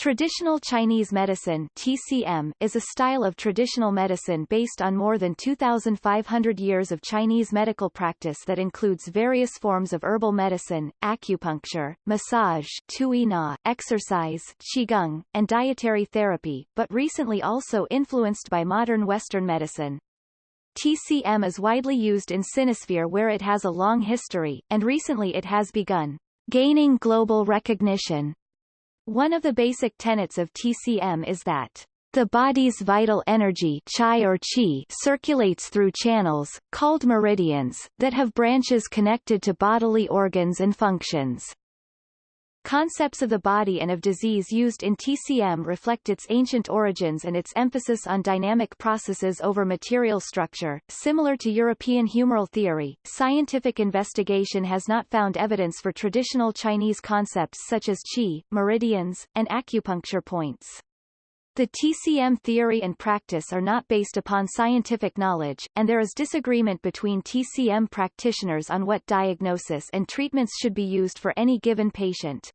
Traditional Chinese medicine TCM is a style of traditional medicine based on more than 2,500 years of Chinese medical practice that includes various forms of herbal medicine, acupuncture, massage tui na, exercise qigong, and dietary therapy, but recently also influenced by modern Western medicine. TCM is widely used in Sinosphere where it has a long history, and recently it has begun gaining global recognition one of the basic tenets of TCM is that the body's vital energy chi or qi circulates through channels, called meridians, that have branches connected to bodily organs and functions. Concepts of the body and of disease used in TCM reflect its ancient origins and its emphasis on dynamic processes over material structure. Similar to European humoral theory, scientific investigation has not found evidence for traditional Chinese concepts such as qi, meridians, and acupuncture points. The TCM theory and practice are not based upon scientific knowledge, and there is disagreement between TCM practitioners on what diagnosis and treatments should be used for any given patient.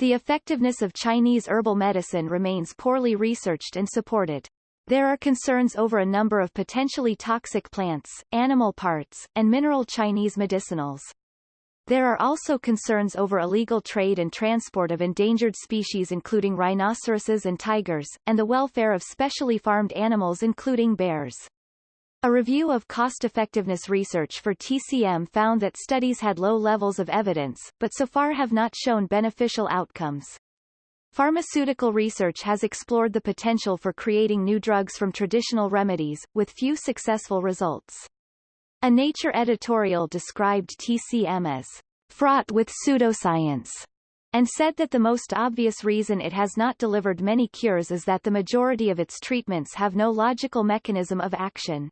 The effectiveness of Chinese herbal medicine remains poorly researched and supported. There are concerns over a number of potentially toxic plants, animal parts, and mineral Chinese medicinals. There are also concerns over illegal trade and transport of endangered species including rhinoceroses and tigers, and the welfare of specially farmed animals including bears. A review of cost-effectiveness research for TCM found that studies had low levels of evidence, but so far have not shown beneficial outcomes. Pharmaceutical research has explored the potential for creating new drugs from traditional remedies, with few successful results. A Nature editorial described TCM as fraught with pseudoscience and said that the most obvious reason it has not delivered many cures is that the majority of its treatments have no logical mechanism of action.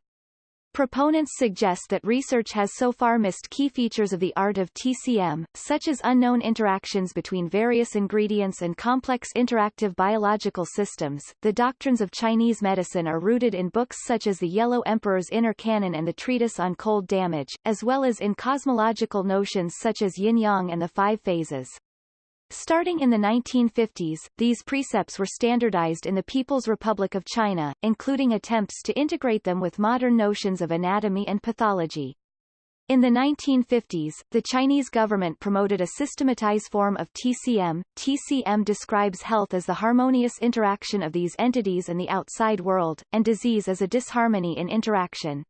Proponents suggest that research has so far missed key features of the art of TCM, such as unknown interactions between various ingredients and complex interactive biological systems. The doctrines of Chinese medicine are rooted in books such as the Yellow Emperor's Inner Canon and the Treatise on Cold Damage, as well as in cosmological notions such as yin-yang and the five phases. Starting in the 1950s, these precepts were standardized in the People's Republic of China, including attempts to integrate them with modern notions of anatomy and pathology. In the 1950s, the Chinese government promoted a systematized form of TCM. TCM describes health as the harmonious interaction of these entities and the outside world, and disease as a disharmony in interaction.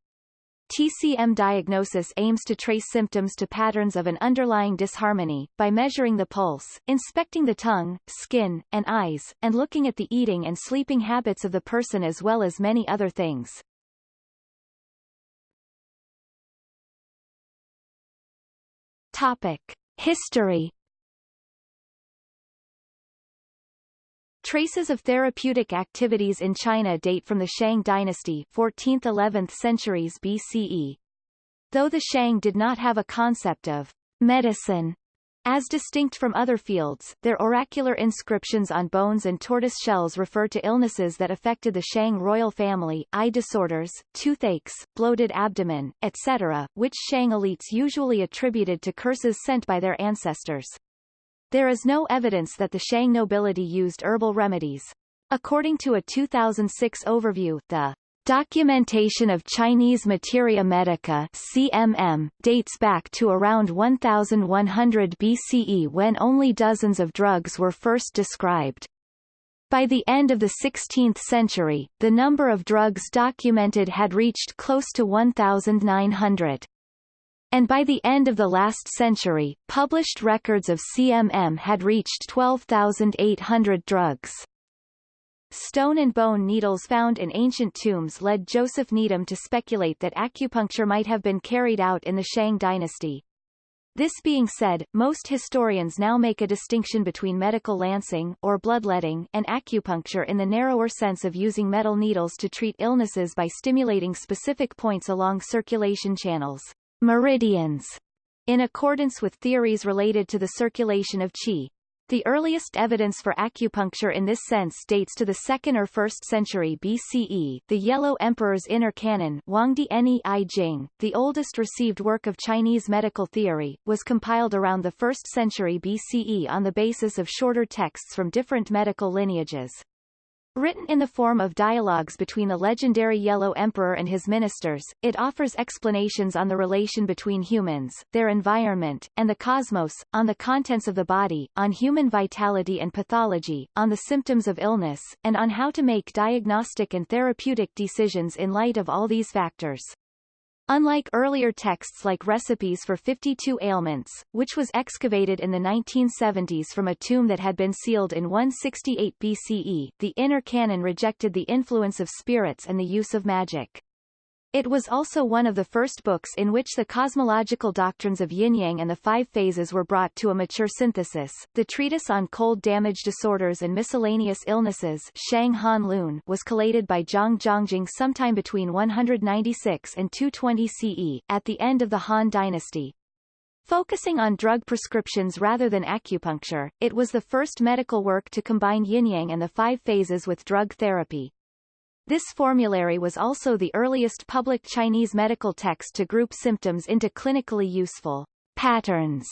TCM diagnosis aims to trace symptoms to patterns of an underlying disharmony, by measuring the pulse, inspecting the tongue, skin, and eyes, and looking at the eating and sleeping habits of the person as well as many other things. Topic. History Traces of therapeutic activities in China date from the Shang dynasty 14th–11th centuries BCE. Though the Shang did not have a concept of medicine as distinct from other fields, their oracular inscriptions on bones and tortoise shells refer to illnesses that affected the Shang royal family, eye disorders, toothaches, bloated abdomen, etc., which Shang elites usually attributed to curses sent by their ancestors. There is no evidence that the Shang nobility used herbal remedies. According to a 2006 overview, the Documentation of Chinese Materia Medica CMM dates back to around 1100 BCE when only dozens of drugs were first described. By the end of the 16th century, the number of drugs documented had reached close to 1,900 and by the end of the last century, published records of CMM had reached 12,800 drugs. Stone and bone needles found in ancient tombs led Joseph Needham to speculate that acupuncture might have been carried out in the Shang dynasty. This being said, most historians now make a distinction between medical lancing, or bloodletting, and acupuncture in the narrower sense of using metal needles to treat illnesses by stimulating specific points along circulation channels meridians, in accordance with theories related to the circulation of qi. The earliest evidence for acupuncture in this sense dates to the 2nd or 1st century BCE, the Yellow Emperor's Inner Canon the oldest received work of Chinese medical theory, was compiled around the 1st century BCE on the basis of shorter texts from different medical lineages. Written in the form of dialogues between the legendary Yellow Emperor and his ministers, it offers explanations on the relation between humans, their environment, and the cosmos, on the contents of the body, on human vitality and pathology, on the symptoms of illness, and on how to make diagnostic and therapeutic decisions in light of all these factors. Unlike earlier texts like Recipes for 52 Ailments, which was excavated in the 1970s from a tomb that had been sealed in 168 BCE, the Inner Canon rejected the influence of spirits and the use of magic. It was also one of the first books in which the cosmological doctrines of yin-yang and the five phases were brought to a mature synthesis. The treatise on cold damage disorders and miscellaneous illnesses Shang Han Lun was collated by Zhang Zhongjing sometime between 196 and 220 CE, at the end of the Han dynasty. Focusing on drug prescriptions rather than acupuncture, it was the first medical work to combine yin-yang and the five phases with drug therapy. This formulary was also the earliest public Chinese medical text to group symptoms into clinically useful patterns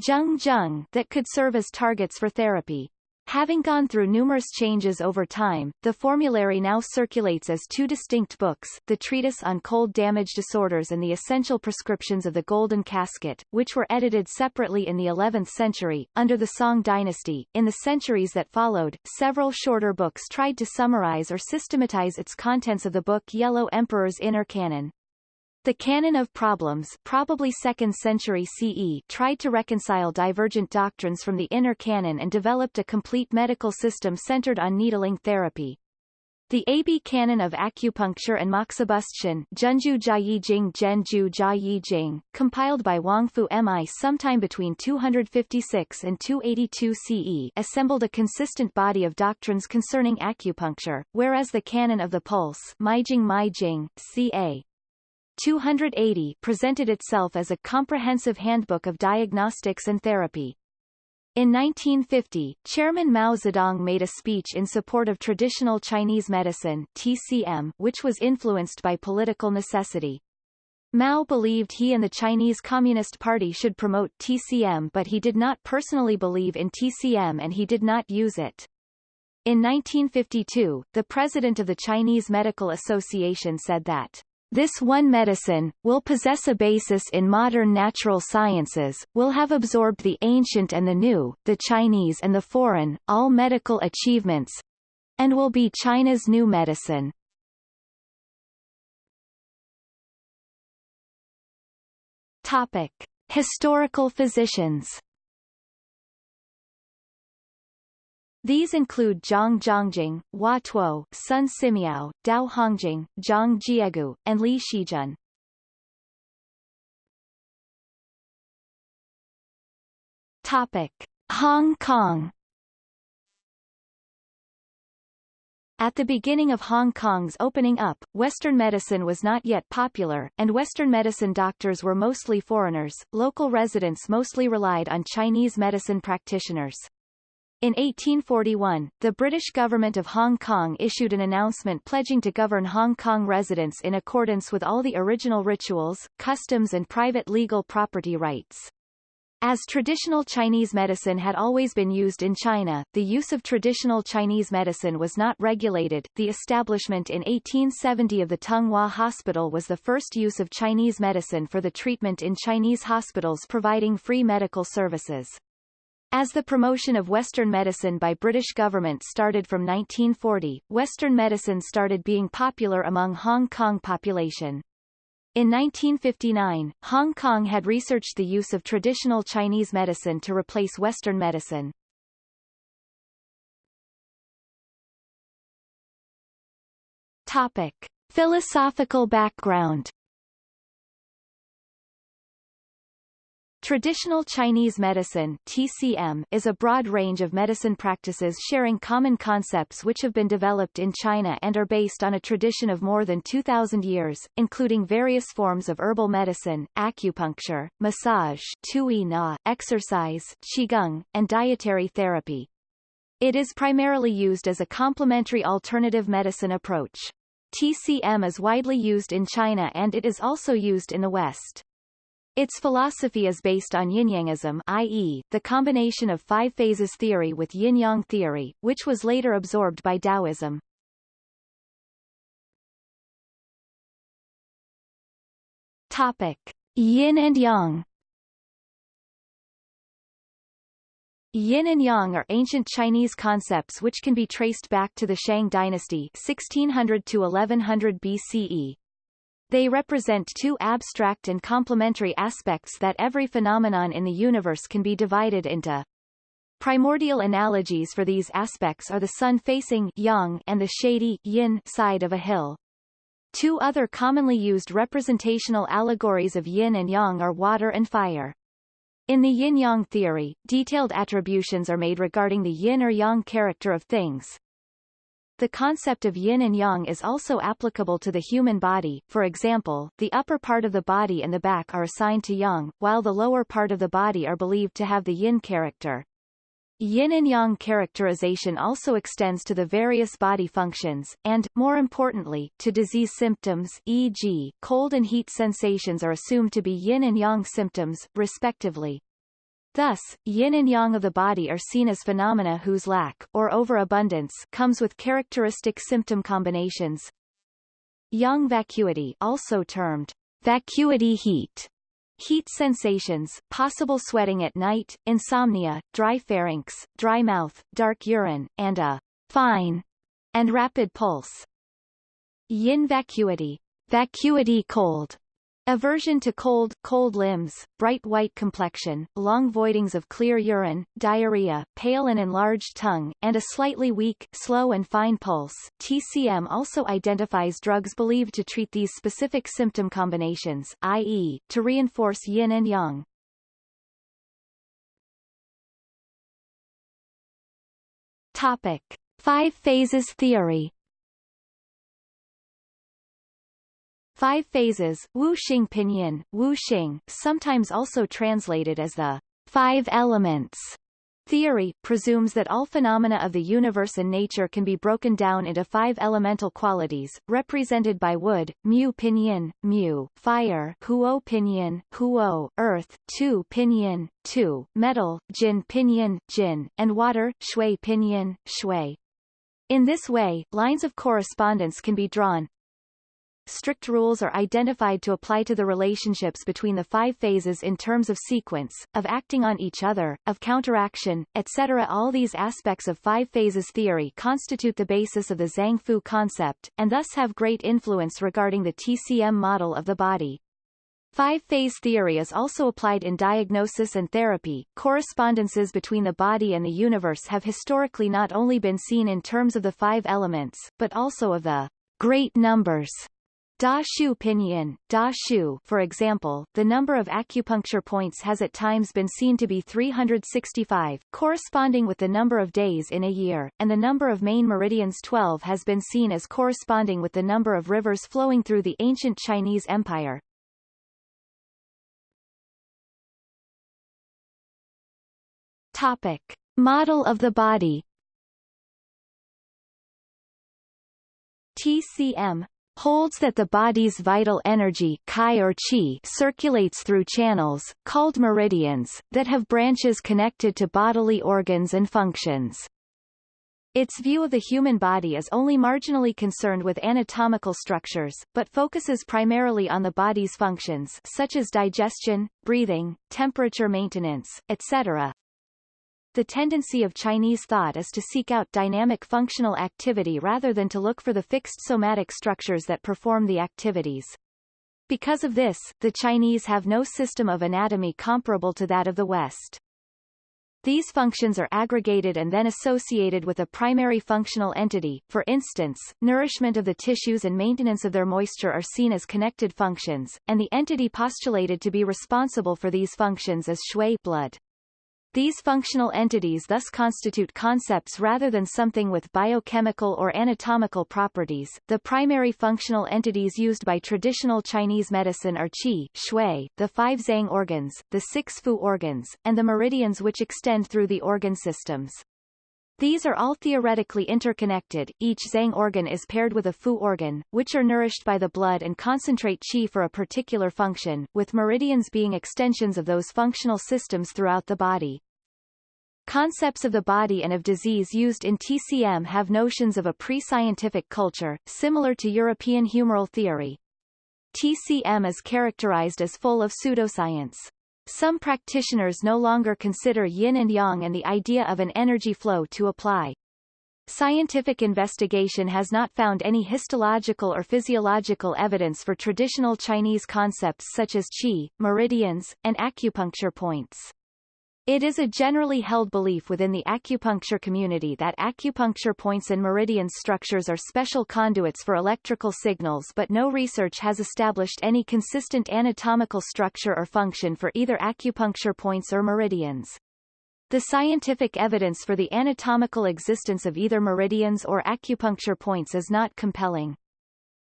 zheng that could serve as targets for therapy. Having gone through numerous changes over time, the formulary now circulates as two distinct books, the Treatise on Cold Damage Disorders and the Essential Prescriptions of the Golden Casket, which were edited separately in the 11th century, under the Song dynasty. In the centuries that followed, several shorter books tried to summarize or systematize its contents of the book Yellow Emperor's Inner Canon. The Canon of Problems probably 2nd century CE tried to reconcile divergent doctrines from the inner canon and developed a complete medical system centered on needling therapy. The AB Canon of Acupuncture and Moxibustion Junju Jiayijing Genju Jiayijing, compiled by Huangfu Mi sometime between 256 and 282 CE assembled a consistent body of doctrines concerning acupuncture, whereas the Canon of the Pulse Meijing Meijing, ca. 280 presented itself as a comprehensive handbook of diagnostics and therapy. In 1950, Chairman Mao Zedong made a speech in support of traditional Chinese medicine TCM, which was influenced by political necessity. Mao believed he and the Chinese Communist Party should promote TCM but he did not personally believe in TCM and he did not use it. In 1952, the president of the Chinese Medical Association said that this one medicine, will possess a basis in modern natural sciences, will have absorbed the ancient and the new, the Chinese and the foreign, all medical achievements, and will be China's new medicine. Topic. Historical physicians These include Zhang Zhongjing, Hua Tuo, Sun Simiao, Tao Hongjing, Zhang Jiegu, and Li Shizhen. Topic. Hong Kong At the beginning of Hong Kong's opening up, Western medicine was not yet popular, and Western medicine doctors were mostly foreigners. Local residents mostly relied on Chinese medicine practitioners. In 1841, the British government of Hong Kong issued an announcement pledging to govern Hong Kong residents in accordance with all the original rituals, customs and private legal property rights. As traditional Chinese medicine had always been used in China, the use of traditional Chinese medicine was not regulated. The establishment in 1870 of the Tung Wah Hospital was the first use of Chinese medicine for the treatment in Chinese hospitals providing free medical services. As the promotion of Western medicine by British government started from 1940, Western medicine started being popular among Hong Kong population. In 1959, Hong Kong had researched the use of traditional Chinese medicine to replace Western medicine. Topic. Philosophical background Traditional Chinese medicine TCM, is a broad range of medicine practices sharing common concepts which have been developed in China and are based on a tradition of more than 2,000 years, including various forms of herbal medicine, acupuncture, massage tui na, exercise qigong, and dietary therapy. It is primarily used as a complementary alternative medicine approach. TCM is widely used in China and it is also used in the West. Its philosophy is based on yin-yangism i.e., the combination of five phases theory with yin-yang theory, which was later absorbed by Taoism. Topic. Yin and Yang Yin and Yang are ancient Chinese concepts which can be traced back to the Shang dynasty 1600 to 1100 BCE, they represent two abstract and complementary aspects that every phenomenon in the universe can be divided into. Primordial analogies for these aspects are the sun-facing yang and the shady yin side of a hill. Two other commonly used representational allegories of yin and yang are water and fire. In the yin-yang theory, detailed attributions are made regarding the yin or yang character of things, the concept of yin and yang is also applicable to the human body, for example, the upper part of the body and the back are assigned to yang, while the lower part of the body are believed to have the yin character. Yin and yang characterization also extends to the various body functions, and, more importantly, to disease symptoms e.g., cold and heat sensations are assumed to be yin and yang symptoms, respectively. Thus, yin and yang of the body are seen as phenomena whose lack, or overabundance, comes with characteristic symptom combinations. Yang vacuity also termed vacuity heat, heat sensations, possible sweating at night, insomnia, dry pharynx, dry mouth, dark urine, and a fine and rapid pulse. Yin vacuity, vacuity cold, Aversion to cold, cold limbs, bright white complexion, long voidings of clear urine, diarrhea, pale and enlarged tongue, and a slightly weak, slow and fine pulse. TCM also identifies drugs believed to treat these specific symptom combinations, i.e., to reinforce yin and yang. Topic. Five phases theory Five phases, Wu Xing Pinyin, Wu Xing, sometimes also translated as the five elements theory, presumes that all phenomena of the universe and nature can be broken down into five elemental qualities, represented by wood, mu pinyin, mu, fire, huo pinyin, huo, earth, tu pinyin, tu, metal, jin pinyin, jin, and water, shui pinyin, shui. In this way, lines of correspondence can be drawn, strict rules are identified to apply to the relationships between the five phases in terms of sequence, of acting on each other, of counteraction, etc. All these aspects of five phases theory constitute the basis of the Zang Fu concept, and thus have great influence regarding the TCM model of the body. Five-phase theory is also applied in diagnosis and therapy. Correspondences between the body and the universe have historically not only been seen in terms of the five elements, but also of the great numbers Da Shu pinyin, Da Shu, for example, the number of acupuncture points has at times been seen to be 365, corresponding with the number of days in a year, and the number of main meridians 12 has been seen as corresponding with the number of rivers flowing through the ancient Chinese Empire. Topic. Model of the body TCM holds that the body's vital energy Qi or qi circulates through channels, called meridians, that have branches connected to bodily organs and functions. Its view of the human body is only marginally concerned with anatomical structures, but focuses primarily on the body's functions such as digestion, breathing, temperature maintenance, etc. The tendency of Chinese thought is to seek out dynamic functional activity rather than to look for the fixed somatic structures that perform the activities. Because of this, the Chinese have no system of anatomy comparable to that of the West. These functions are aggregated and then associated with a primary functional entity. For instance, nourishment of the tissues and maintenance of their moisture are seen as connected functions, and the entity postulated to be responsible for these functions is shui blood. These functional entities thus constitute concepts rather than something with biochemical or anatomical properties. The primary functional entities used by traditional Chinese medicine are qi, shui, the five zang organs, the six fu organs, and the meridians which extend through the organ systems. These are all theoretically interconnected, each zang organ is paired with a fu organ, which are nourished by the blood and concentrate qi for a particular function, with meridians being extensions of those functional systems throughout the body. Concepts of the body and of disease used in TCM have notions of a pre-scientific culture, similar to European humoral theory. TCM is characterized as full of pseudoscience. Some practitioners no longer consider yin and yang and the idea of an energy flow to apply. Scientific investigation has not found any histological or physiological evidence for traditional Chinese concepts such as qi, meridians, and acupuncture points. It is a generally held belief within the acupuncture community that acupuncture points and meridian structures are special conduits for electrical signals but no research has established any consistent anatomical structure or function for either acupuncture points or meridians. The scientific evidence for the anatomical existence of either meridians or acupuncture points is not compelling.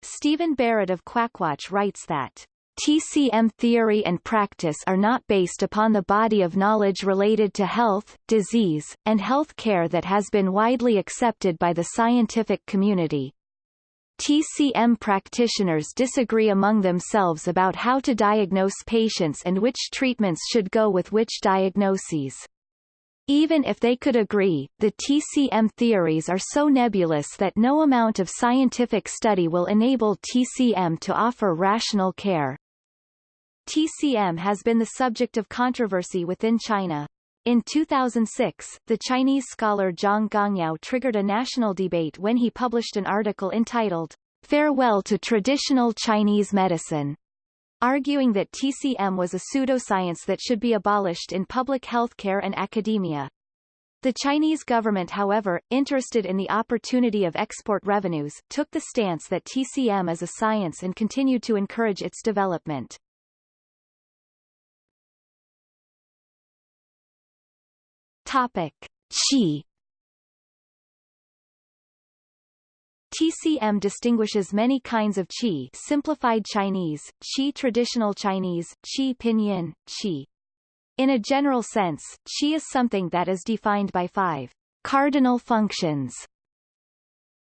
Stephen Barrett of Quackwatch writes that TCM theory and practice are not based upon the body of knowledge related to health, disease, and health care that has been widely accepted by the scientific community. TCM practitioners disagree among themselves about how to diagnose patients and which treatments should go with which diagnoses. Even if they could agree, the TCM theories are so nebulous that no amount of scientific study will enable TCM to offer rational care. TCM has been the subject of controversy within China. In 2006, the Chinese scholar Zhang Gongyao triggered a national debate when he published an article entitled, Farewell to Traditional Chinese Medicine, arguing that TCM was a pseudoscience that should be abolished in public healthcare and academia. The Chinese government however, interested in the opportunity of export revenues, took the stance that TCM is a science and continued to encourage its development. Topic: Qi. TCM distinguishes many kinds of qi. Simplified Chinese, qi traditional Chinese, qi pinyin, qi. In a general sense, qi is something that is defined by five cardinal functions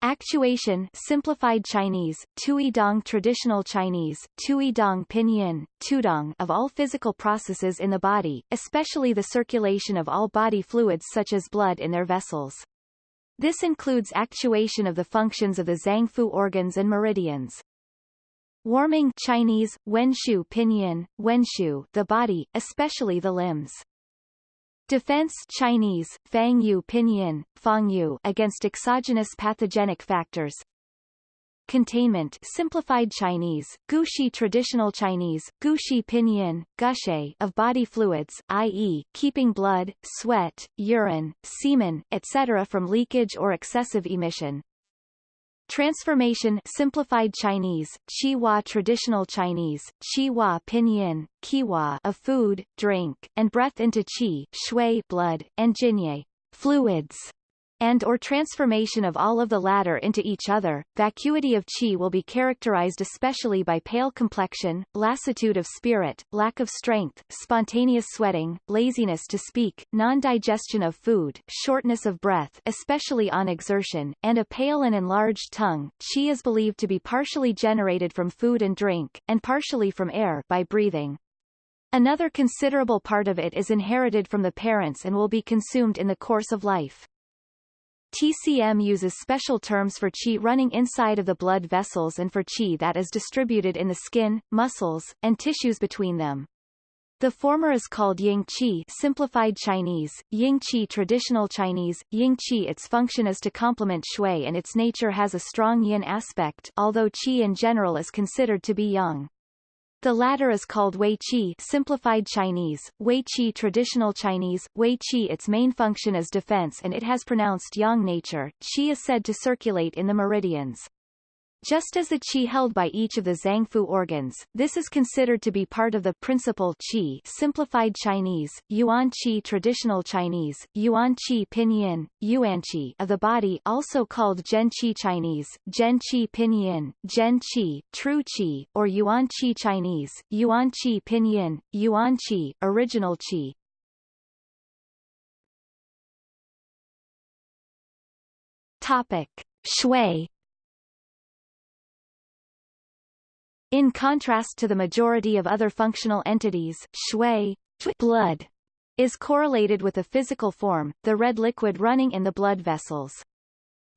Actuation simplified Chinese, Tuidong traditional Chinese, Tuidong pinyin, Tudong of all physical processes in the body, especially the circulation of all body fluids such as blood in their vessels. This includes actuation of the functions of the Zangfu organs and meridians. Warming Chinese, Wenshu pinyin, Wenshu the body, especially the limbs. Defense Chinese, Fang Yu Pinyin, Fang Yu against exogenous pathogenic factors. Containment Simplified Chinese, Gushi Traditional Chinese, Gushi Pinyin, Gushe of body fluids, i.e., keeping blood, sweat, urine, semen, etc. from leakage or excessive emission. Transformation Simplified Chinese, Qihua Traditional Chinese, Qihua Pinyin, Qihua of food, drink, and breath into Qi Shui blood, and Jinye fluids and or transformation of all of the latter into each other. Vacuity of qi will be characterized especially by pale complexion, lassitude of spirit, lack of strength, spontaneous sweating, laziness to speak, non-digestion of food, shortness of breath especially on exertion, and a pale and enlarged tongue. Qi is believed to be partially generated from food and drink, and partially from air by breathing. Another considerable part of it is inherited from the parents and will be consumed in the course of life. TCM uses special terms for qi running inside of the blood vessels and for qi that is distributed in the skin, muscles, and tissues between them. The former is called Ying Qi simplified Chinese, Ying Qi traditional Chinese, Ying Qi its function is to complement Shui and its nature has a strong yin aspect although Qi in general is considered to be yang. The latter is called Wei Qi simplified Chinese, Wei Qi traditional Chinese, Wei Qi its main function is defense and it has pronounced yang nature, Qi is said to circulate in the meridians. Just as the qi held by each of the Zangfu organs, this is considered to be part of the principal qi simplified Chinese, Yuan qi traditional Chinese, Yuan qi pinyin, Yuan qi of the body also called gen qi Chinese, gen qi pinyin, gen qi, true qi, or Yuan qi Chinese, Yuan qi pinyin, Yuan qi, original qi. Topic. Shui In contrast to the majority of other functional entities, shui blood is correlated with a physical form, the red liquid running in the blood vessels.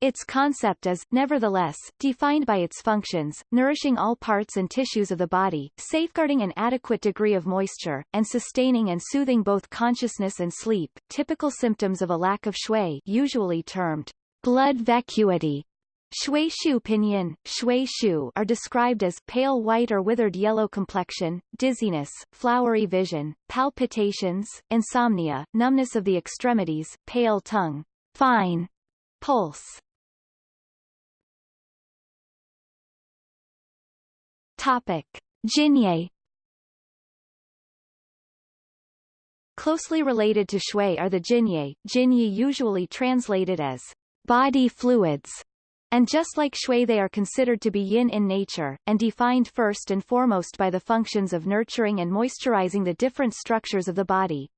Its concept is, nevertheless, defined by its functions, nourishing all parts and tissues of the body, safeguarding an adequate degree of moisture, and sustaining and soothing both consciousness and sleep. Typical symptoms of a lack of shui usually termed blood vacuity Shui shu pinyin, shui shu are described as pale white or withered yellow complexion, dizziness, flowery vision, palpitations, insomnia, numbness of the extremities, pale tongue, fine pulse. Topic. Jinye Closely related to shui are the jinye, jinye usually translated as body fluids, and just like shui they are considered to be yin in nature, and defined first and foremost by the functions of nurturing and moisturizing the different structures of the body.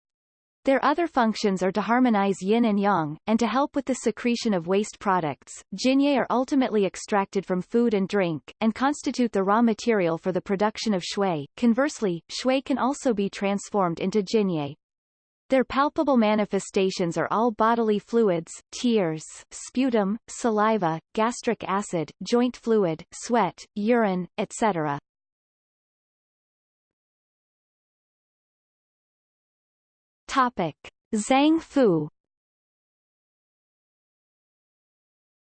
Their other functions are to harmonize yin and yang, and to help with the secretion of waste products. Jinye are ultimately extracted from food and drink, and constitute the raw material for the production of shui. Conversely, shui can also be transformed into jinye. Their palpable manifestations are all bodily fluids, tears, sputum, saliva, gastric acid, joint fluid, sweat, urine, etc. Topic. Zang Fu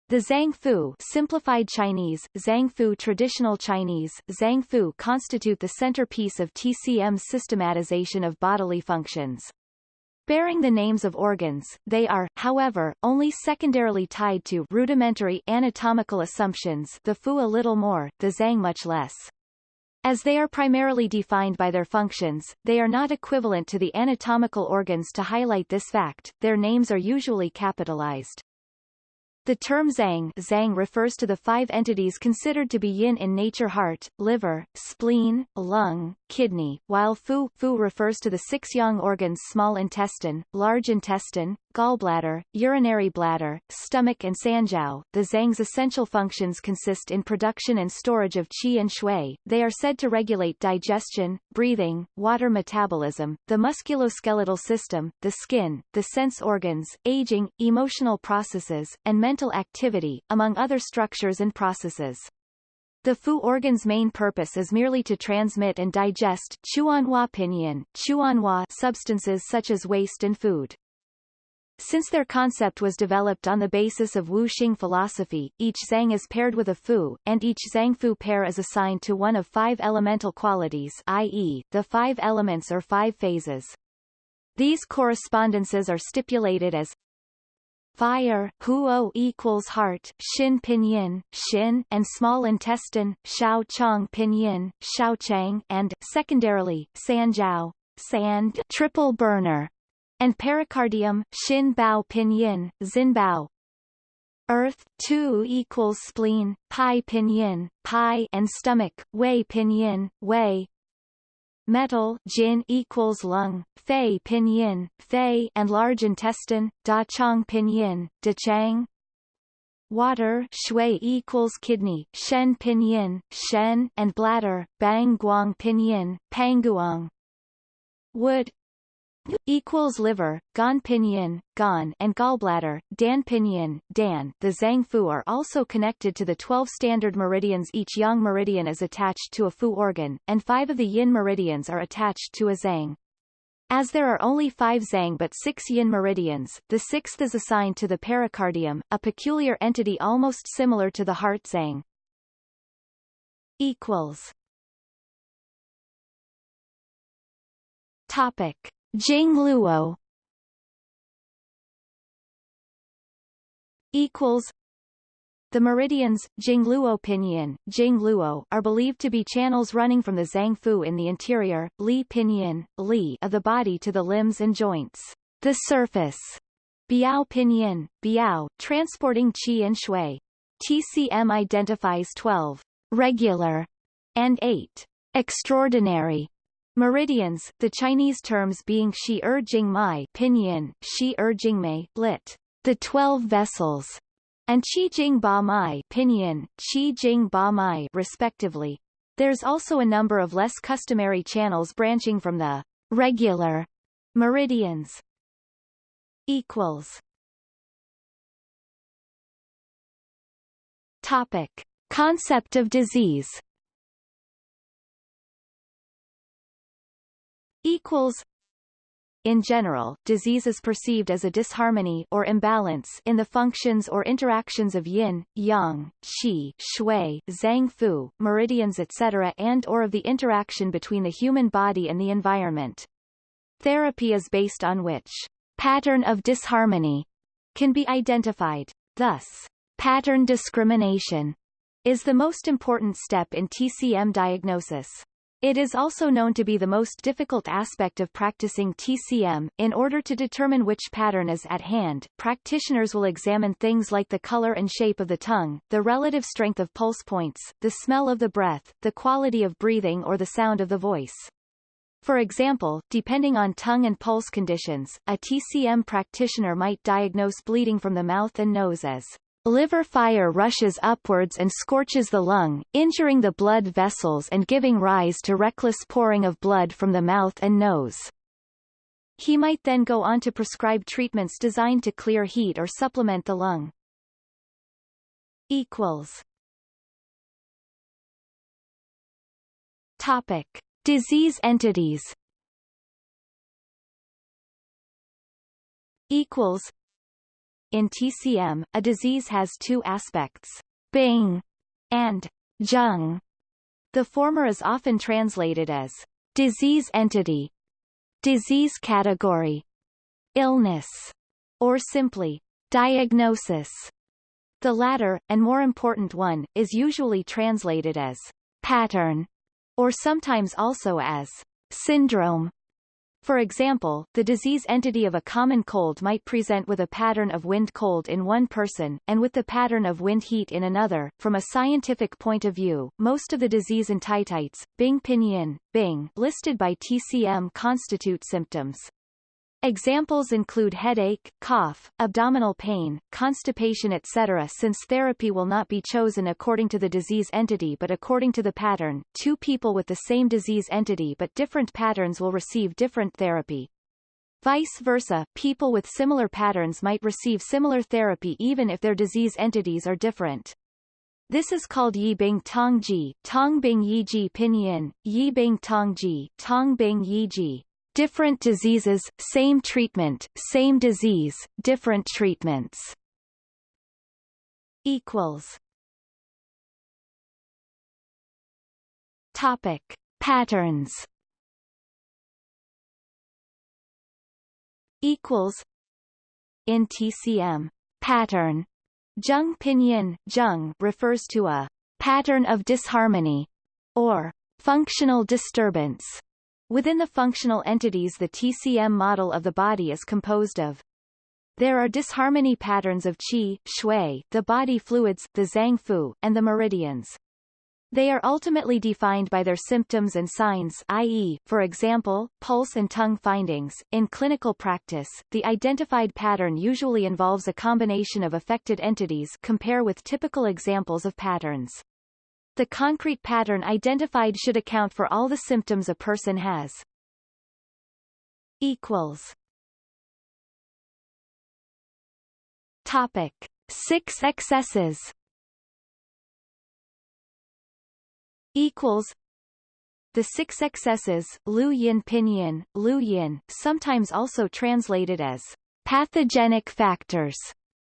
The Zangfu simplified Chinese, Zangfu traditional Chinese, Zangfu constitute the centerpiece of TCM's systematization of bodily functions. Bearing the names of organs, they are, however, only secondarily tied to rudimentary anatomical assumptions the Fu a little more, the Zang much less. As they are primarily defined by their functions, they are not equivalent to the anatomical organs to highlight this fact, their names are usually capitalized. The term Zang, Zang refers to the five entities considered to be yin in nature heart, liver, spleen, lung, kidney, while Fu, Fu refers to the six yang organs small intestine, large intestine, gallbladder, urinary bladder, stomach and sanjiao. The Zang's essential functions consist in production and storage of qi and shui. They are said to regulate digestion, breathing, water metabolism, the musculoskeletal system, the skin, the sense organs, aging, emotional processes, and mental activity, among other structures and processes. The Fu organ's main purpose is merely to transmit and digest chuanhua pinyin, chuanhua substances such as waste and food. Since their concept was developed on the basis of Wu Xing philosophy, each Zang is paired with a Fu, and each Zangfu pair is assigned to one of five elemental qualities i.e., the five elements or five phases. These correspondences are stipulated as fire huo equals heart shin pinyin shin and small intestine xiao chang pinyin xiao chang and secondarily San sanjiao sand triple burner and pericardium, Xin Bao Pinyin, Xin Bao. Earth 2 equals spleen, pi pinyin, pi and stomach, wei pinyin, wei. Metal Jin equals lung, fei pinyin, fei and large intestine, da chang pinyin, da chang. Water shui equals kidney, shen pinyin, shen and bladder, bang guang pinyin, panguang. Wood equals liver, gan pinyin, gan and gallbladder, dan pinyin, dan. The Zangfu are also connected to the 12 standard meridians. Each yang meridian is attached to a fu organ, and five of the yin meridians are attached to a zang. As there are only five zang but six yin meridians, the sixth is assigned to the pericardium, a peculiar entity almost similar to the heart zang. Equals Topic. Jingluo equals the meridians, Jingluo Pinyin, Jingluo, are believed to be channels running from the Zangfu in the interior, Li Pinyin, Li of the body to the limbs and joints. The surface, Biao Pinyin, Biao, transporting qi and shui. TCM identifies 12 regular and 8 extraordinary meridians, the Chinese terms being Shi Er Jing Mai Pinyin, Shi Er Jing Mei, lit. The Twelve Vessels, and Qi Jing Ba Mai Pinyin, Qi Jing Ba Mai respectively. There's also a number of less customary channels branching from the regular meridians. Equals. Topic. Concept of disease Equals in general, disease is perceived as a disharmony or imbalance in the functions or interactions of yin, yang, qi, shui, zang fu, meridians etc. and or of the interaction between the human body and the environment. Therapy is based on which pattern of disharmony can be identified. Thus, pattern discrimination is the most important step in TCM diagnosis. It is also known to be the most difficult aspect of practicing TCM. In order to determine which pattern is at hand, practitioners will examine things like the color and shape of the tongue, the relative strength of pulse points, the smell of the breath, the quality of breathing or the sound of the voice. For example, depending on tongue and pulse conditions, a TCM practitioner might diagnose bleeding from the mouth and nose as Liver fire rushes upwards and scorches the lung, injuring the blood vessels and giving rise to reckless pouring of blood from the mouth and nose. He might then go on to prescribe treatments designed to clear heat or supplement the lung. Equals. Topic. Disease entities Equals in TCM, a disease has two aspects, Bing and Zheng. The former is often translated as disease entity, disease category, illness, or simply diagnosis. The latter, and more important one, is usually translated as pattern, or sometimes also as syndrome. For example, the disease entity of a common cold might present with a pattern of wind cold in one person, and with the pattern of wind heat in another. From a scientific point of view, most of the disease entities, Bing Pinyin, Bing, listed by TCM constitute symptoms. Examples include headache, cough, abdominal pain, constipation etc. Since therapy will not be chosen according to the disease entity but according to the pattern, two people with the same disease entity but different patterns will receive different therapy. Vice versa, people with similar patterns might receive similar therapy even if their disease entities are different. This is called Yibing Tongji, Tongbing Yiji Pinyin, Yibing Tongji, Tongbing Yiji. Different diseases, same treatment, same disease, different treatments. Equals. Topic: Patterns. Equals. In TCM, pattern. Zheng pinyin, zheng refers to a pattern of disharmony, or functional disturbance Within the functional entities the TCM model of the body is composed of there are disharmony patterns of qi, shui, the body fluids, the zangfu, and the meridians. They are ultimately defined by their symptoms and signs i.e., for example, pulse and tongue findings. In clinical practice, the identified pattern usually involves a combination of affected entities compare with typical examples of patterns. The concrete pattern identified should account for all the symptoms a person has. Equals. Topic. Six excesses Equals. The six excesses, Lu Yin Pinyin, Lu Yin, sometimes also translated as pathogenic factors,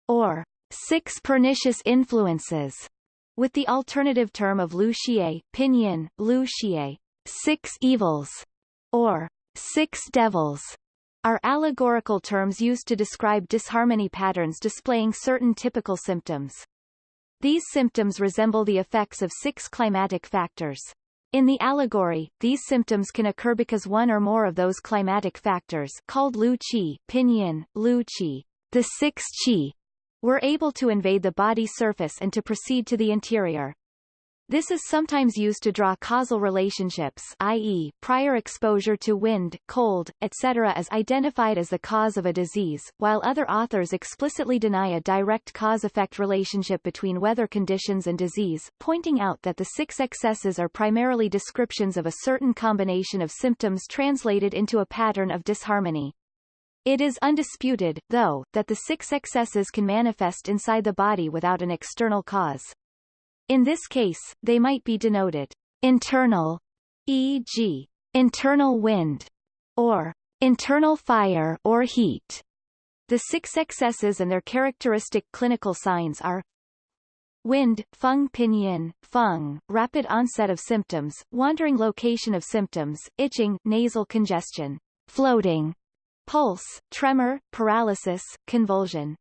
or six pernicious influences, with the alternative term of Lu Xie, Pinyin, Lu Xie, six evils, or six devils are allegorical terms used to describe disharmony patterns displaying certain typical symptoms. These symptoms resemble the effects of six climatic factors. In the allegory, these symptoms can occur because one or more of those climatic factors called Lu Qi, Pinyin, Lu Qi, the six Qi, were able to invade the body surface and to proceed to the interior. This is sometimes used to draw causal relationships i.e., prior exposure to wind, cold, etc. as identified as the cause of a disease, while other authors explicitly deny a direct cause-effect relationship between weather conditions and disease, pointing out that the six excesses are primarily descriptions of a certain combination of symptoms translated into a pattern of disharmony. It is undisputed, though, that the six excesses can manifest inside the body without an external cause. In this case, they might be denoted internal, e.g., internal wind, or internal fire or heat. The six excesses and their characteristic clinical signs are Wind, feng pinyin, feng, rapid onset of symptoms, wandering location of symptoms, itching, nasal congestion, floating, pulse, tremor, paralysis, convulsion.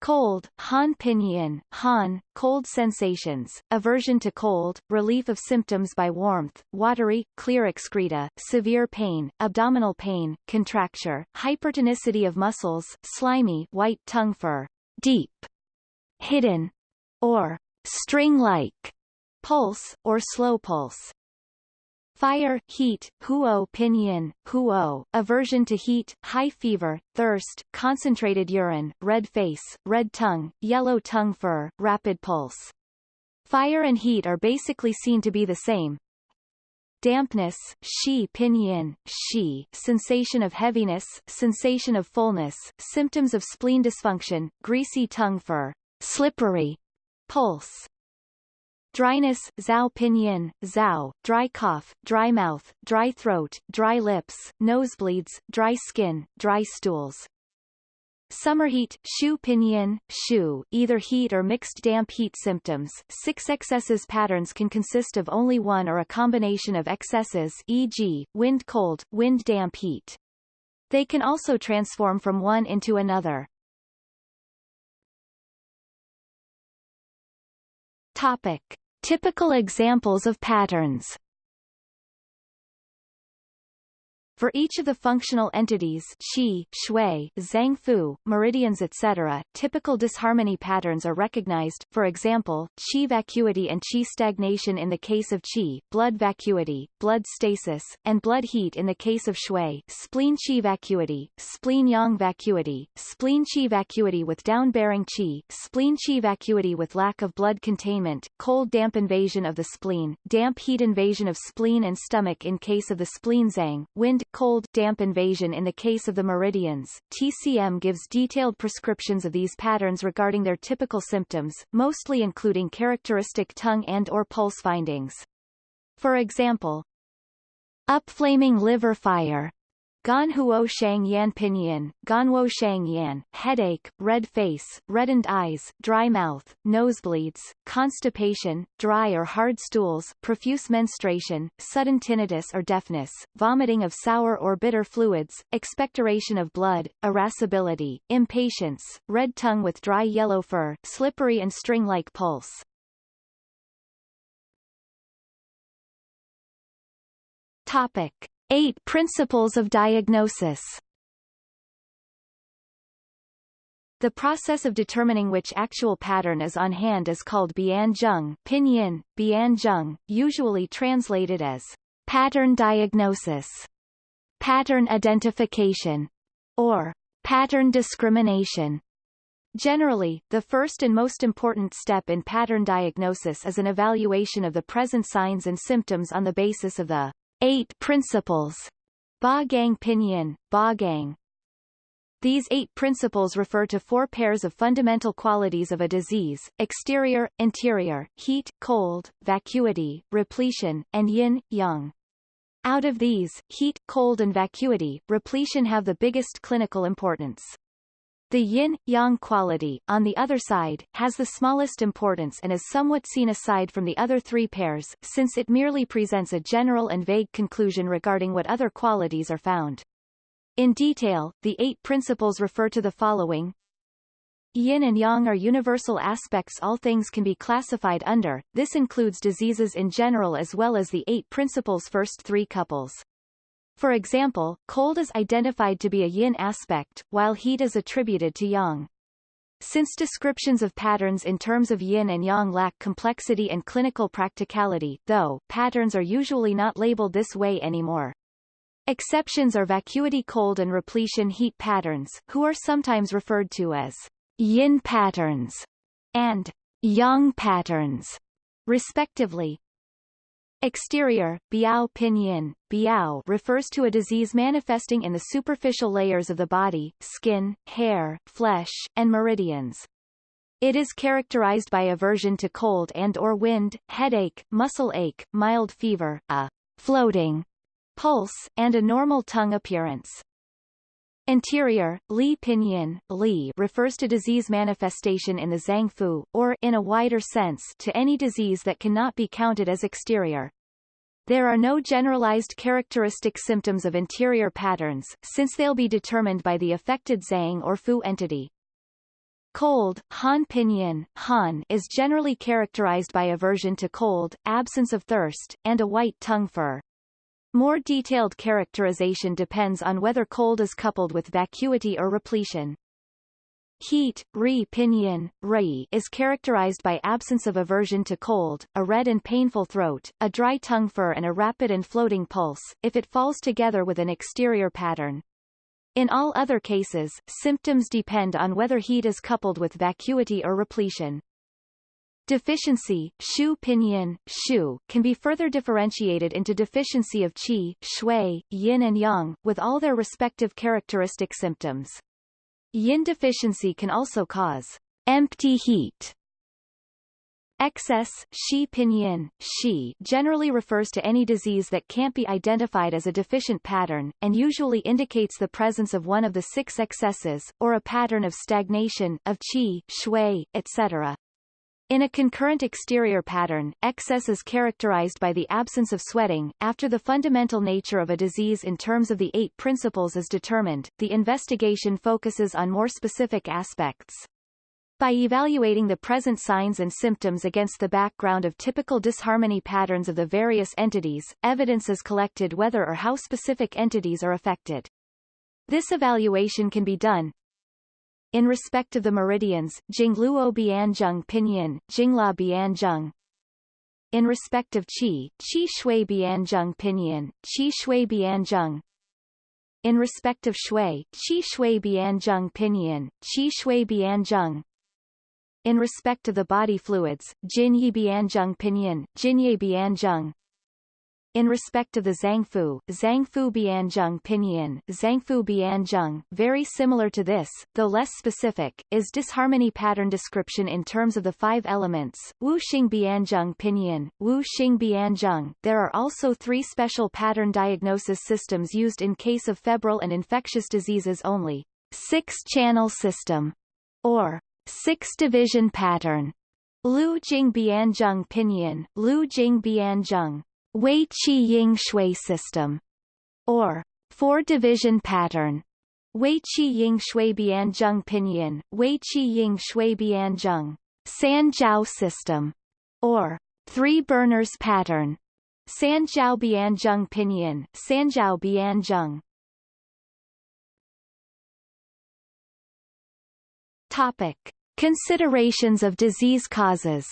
Cold, Han Pinyin, Han, cold sensations, aversion to cold, relief of symptoms by warmth, watery, clear excreta, severe pain, abdominal pain, contracture, hypertonicity of muscles, slimy white tongue fur, deep, hidden, or string-like, pulse, or slow pulse. Fire, heat, huo pinyin, huo, aversion to heat, high fever, thirst, concentrated urine, red face, red tongue, yellow tongue fur, rapid pulse. Fire and heat are basically seen to be the same. Dampness, shi pinyin, shi, sensation of heaviness, sensation of fullness, symptoms of spleen dysfunction, greasy tongue fur, slippery, pulse, Dryness, zhao pinyin, zhao, dry cough, dry mouth, dry throat, dry lips, nosebleeds, dry skin, dry stools. Summer heat, shu pinyin, shu, either heat or mixed damp heat symptoms. Six excesses patterns can consist of only one or a combination of excesses e.g., wind cold, wind damp heat. They can also transform from one into another. Topic. Typical examples of patterns For each of the functional entities Qi, Xue, Zangfu, meridians etc., typical disharmony patterns are recognized, for example, Qi vacuity and Qi stagnation in the case of Qi, blood vacuity, blood stasis, and blood heat in the case of Xue, spleen Qi vacuity, spleen Yang vacuity, spleen Qi vacuity with down-bearing Qi, spleen Qi vacuity with lack of blood containment, cold damp invasion of the spleen, damp heat invasion of spleen and stomach in case of the spleen Zang, wind cold, damp invasion in the case of the meridians. TCM gives detailed prescriptions of these patterns regarding their typical symptoms, mostly including characteristic tongue and or pulse findings. For example, upflaming liver fire, Ganhuo Shang Yan Pinyin, Ganhuo Shang Yan, headache, red face, reddened eyes, dry mouth, nosebleeds, constipation, dry or hard stools, profuse menstruation, sudden tinnitus or deafness, vomiting of sour or bitter fluids, expectoration of blood, irascibility, impatience, red tongue with dry yellow fur, slippery and string-like pulse. Topic. Eight Principles of Diagnosis The process of determining which actual pattern is on hand is called Bianzheng pinyin, Bianzheng, usually translated as pattern diagnosis, pattern identification, or pattern discrimination. Generally, the first and most important step in pattern diagnosis is an evaluation of the present signs and symptoms on the basis of the Eight Principles Ba Gang Pinyin, Ba Gang. These eight principles refer to four pairs of fundamental qualities of a disease, exterior, interior, heat, cold, vacuity, repletion, and yin, yang. Out of these, heat, cold and vacuity, repletion have the biggest clinical importance. The yin-yang quality, on the other side, has the smallest importance and is somewhat seen aside from the other three pairs, since it merely presents a general and vague conclusion regarding what other qualities are found. In detail, the eight principles refer to the following. Yin and yang are universal aspects all things can be classified under, this includes diseases in general as well as the eight principles' first three couples. For example, cold is identified to be a yin aspect, while heat is attributed to yang. Since descriptions of patterns in terms of yin and yang lack complexity and clinical practicality, though, patterns are usually not labeled this way anymore. Exceptions are vacuity cold and repletion heat patterns, who are sometimes referred to as yin patterns and yang patterns, respectively. Exterior, biao pinyin, biao refers to a disease manifesting in the superficial layers of the body, skin, hair, flesh, and meridians. It is characterized by aversion to cold and or wind, headache, muscle ache, mild fever, a floating pulse, and a normal tongue appearance. Interior, Li Pinyin, Li refers to disease manifestation in the Zangfu, or in a wider sense, to any disease that cannot be counted as exterior. There are no generalized characteristic symptoms of interior patterns, since they'll be determined by the affected Zang or Fu entity. Cold, Han Pinyin, Han is generally characterized by aversion to cold, absence of thirst, and a white tongue fur. More detailed characterization depends on whether cold is coupled with vacuity or repletion. Heat, re pinyin, re, is characterized by absence of aversion to cold, a red and painful throat, a dry tongue fur and a rapid and floating pulse, if it falls together with an exterior pattern. In all other cases, symptoms depend on whether heat is coupled with vacuity or repletion. Deficiency, shu pinyin, shu, can be further differentiated into deficiency of qi, xue, yin and yang, with all their respective characteristic symptoms. Yin deficiency can also cause empty heat. Excess, shi pinyin, shi generally refers to any disease that can't be identified as a deficient pattern, and usually indicates the presence of one of the six excesses, or a pattern of stagnation, of qi, xue, etc. In a concurrent exterior pattern, excess is characterized by the absence of sweating. After the fundamental nature of a disease in terms of the eight principles is determined, the investigation focuses on more specific aspects. By evaluating the present signs and symptoms against the background of typical disharmony patterns of the various entities, evidence is collected whether or how specific entities are affected. This evaluation can be done, in respect of the meridians, Jingluo Bianzheng Pinyin, Jingluo Bianzheng. In respect of Qi, Qi Xue Bianzheng Pinyin, Qi Xue Bianzheng. In respect of Xue, Qi Xue Bianzheng Pinyin, Qi Xue Bianzheng. In respect of the body fluids, Jin Yi Bianzheng Pinyin, Jin Yi Bianzheng. In respect of the Zangfu, Zangfu Bianzheng Pinyin, Zangfu Bianzheng, very similar to this, though less specific, is disharmony pattern description in terms of the five elements, Wu Xing Bianzheng Pinyin, Wu Xing Bianzheng. There are also three special pattern diagnosis systems used in case of febrile and infectious diseases only. Six-channel system, or six-division pattern. Lu Jing Bianzheng Pinyin, Lu Jing Bianzheng, Wei Qi Ying Xue system, or four-division pattern. Wei Qi Ying Xue Bianzheng Pinyin, Wei Qi Ying Xue Bianzheng, Sanjiao system, or three burners pattern. Sanjiao Bianzheng Pinyin, Sanjiao Bianzheng. Topic: Considerations of disease causes.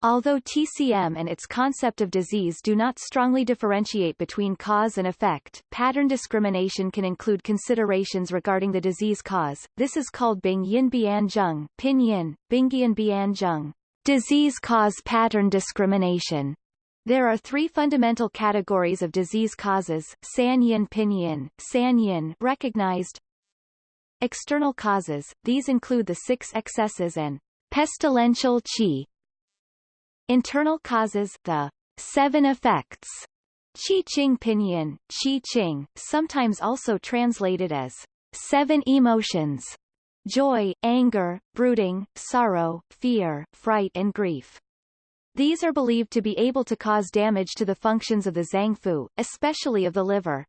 Although TCM and its concept of disease do not strongly differentiate between cause and effect, pattern discrimination can include considerations regarding the disease cause. This is called Bing Yin Bian Zheng, Pinyin, Bingyin Bian Zheng, disease cause pattern discrimination. There are three fundamental categories of disease causes, San Yin Pinyin, San Yin recognized, External causes, these include the six excesses and pestilential qi, Internal causes the seven effects Qi Ching Pinyin, Qi Ching, sometimes also translated as seven emotions, joy, anger, brooding, sorrow, fear, fright and grief. These are believed to be able to cause damage to the functions of the Zangfu, especially of the liver.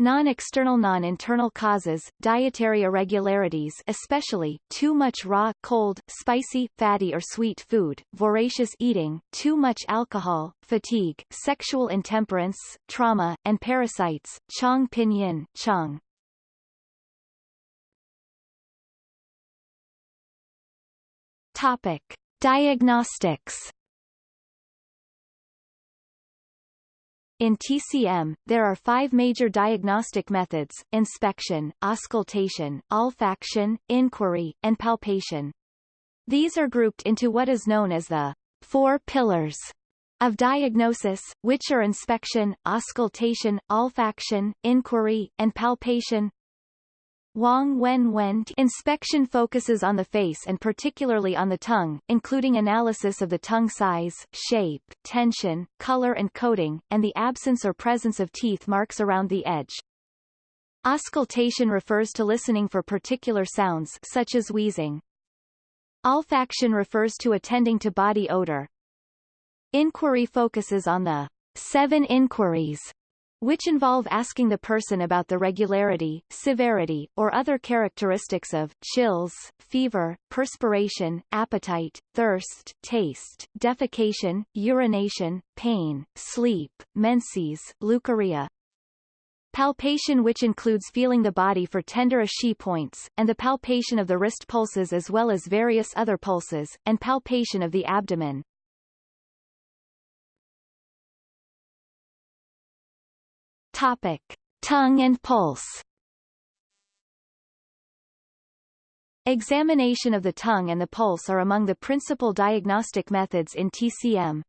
Non-external non-internal causes, dietary irregularities especially, too much raw, cold, spicy, fatty or sweet food, voracious eating, too much alcohol, fatigue, sexual intemperance, trauma, and parasites, Chong Pinyin, Chong. Topic. Diagnostics In TCM, there are five major diagnostic methods, inspection, auscultation, olfaction, inquiry, and palpation. These are grouped into what is known as the four pillars of diagnosis, which are inspection, auscultation, olfaction, inquiry, and palpation. Wang Wen Wen inspection focuses on the face and particularly on the tongue, including analysis of the tongue size, shape, tension, color and coating, and the absence or presence of teeth marks around the edge. Auscultation refers to listening for particular sounds such as wheezing. Olfaction refers to attending to body odor. Inquiry focuses on the seven inquiries which involve asking the person about the regularity, severity, or other characteristics of, chills, fever, perspiration, appetite, thirst, taste, defecation, urination, pain, sleep, menses, leukorrhea. Palpation which includes feeling the body for tender Qi points, and the palpation of the wrist pulses as well as various other pulses, and palpation of the abdomen. Topic. Tongue and pulse Examination of the tongue and the pulse are among the principal diagnostic methods in TCM.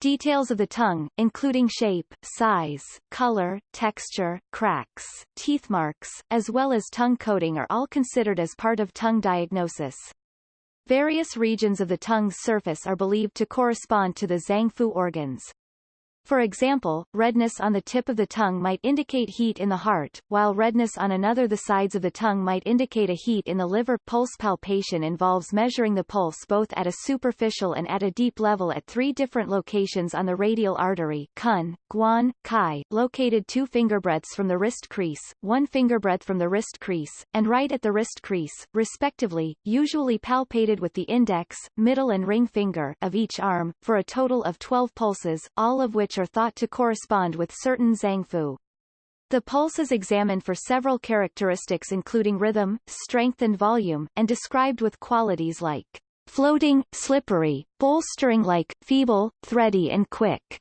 Details of the tongue, including shape, size, color, texture, cracks, teeth marks, as well as tongue coating are all considered as part of tongue diagnosis. Various regions of the tongue's surface are believed to correspond to the Zangfu organs. For example, redness on the tip of the tongue might indicate heat in the heart, while redness on another the sides of the tongue might indicate a heat in the liver. Pulse palpation involves measuring the pulse both at a superficial and at a deep level at three different locations on the radial artery Kun, Guan, Kai, located two fingerbreadths from the wrist crease, one fingerbreadth from the wrist crease, and right at the wrist crease, respectively, usually palpated with the index, middle and ring finger of each arm, for a total of 12 pulses, all of which are thought to correspond with certain Zangfu. The pulse is examined for several characteristics including rhythm, strength and volume, and described with qualities like floating, slippery, bowstring-like, feeble, thready and quick.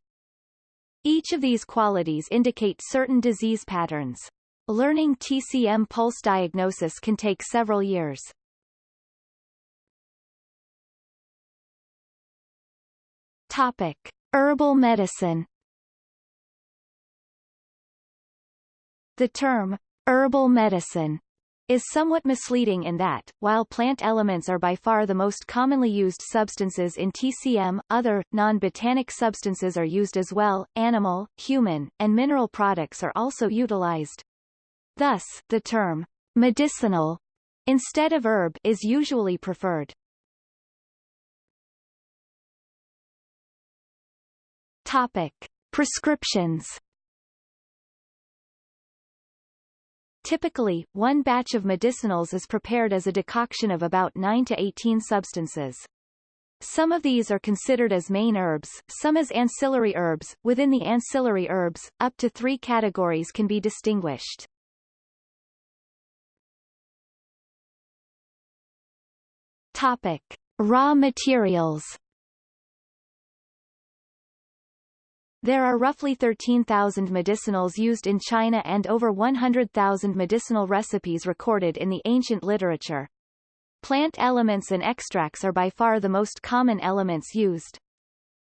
Each of these qualities indicate certain disease patterns. Learning TCM pulse diagnosis can take several years. Topic. Herbal medicine The term, herbal medicine, is somewhat misleading in that, while plant elements are by far the most commonly used substances in TCM, other, non-botanic substances are used as well, animal, human, and mineral products are also utilized. Thus, the term, medicinal, instead of herb is usually preferred. Topic. Prescriptions Typically, one batch of medicinals is prepared as a decoction of about 9 to 18 substances. Some of these are considered as main herbs, some as ancillary herbs. Within the ancillary herbs, up to three categories can be distinguished. Topic. Raw materials There are roughly 13,000 medicinals used in China and over 100,000 medicinal recipes recorded in the ancient literature. Plant elements and extracts are by far the most common elements used.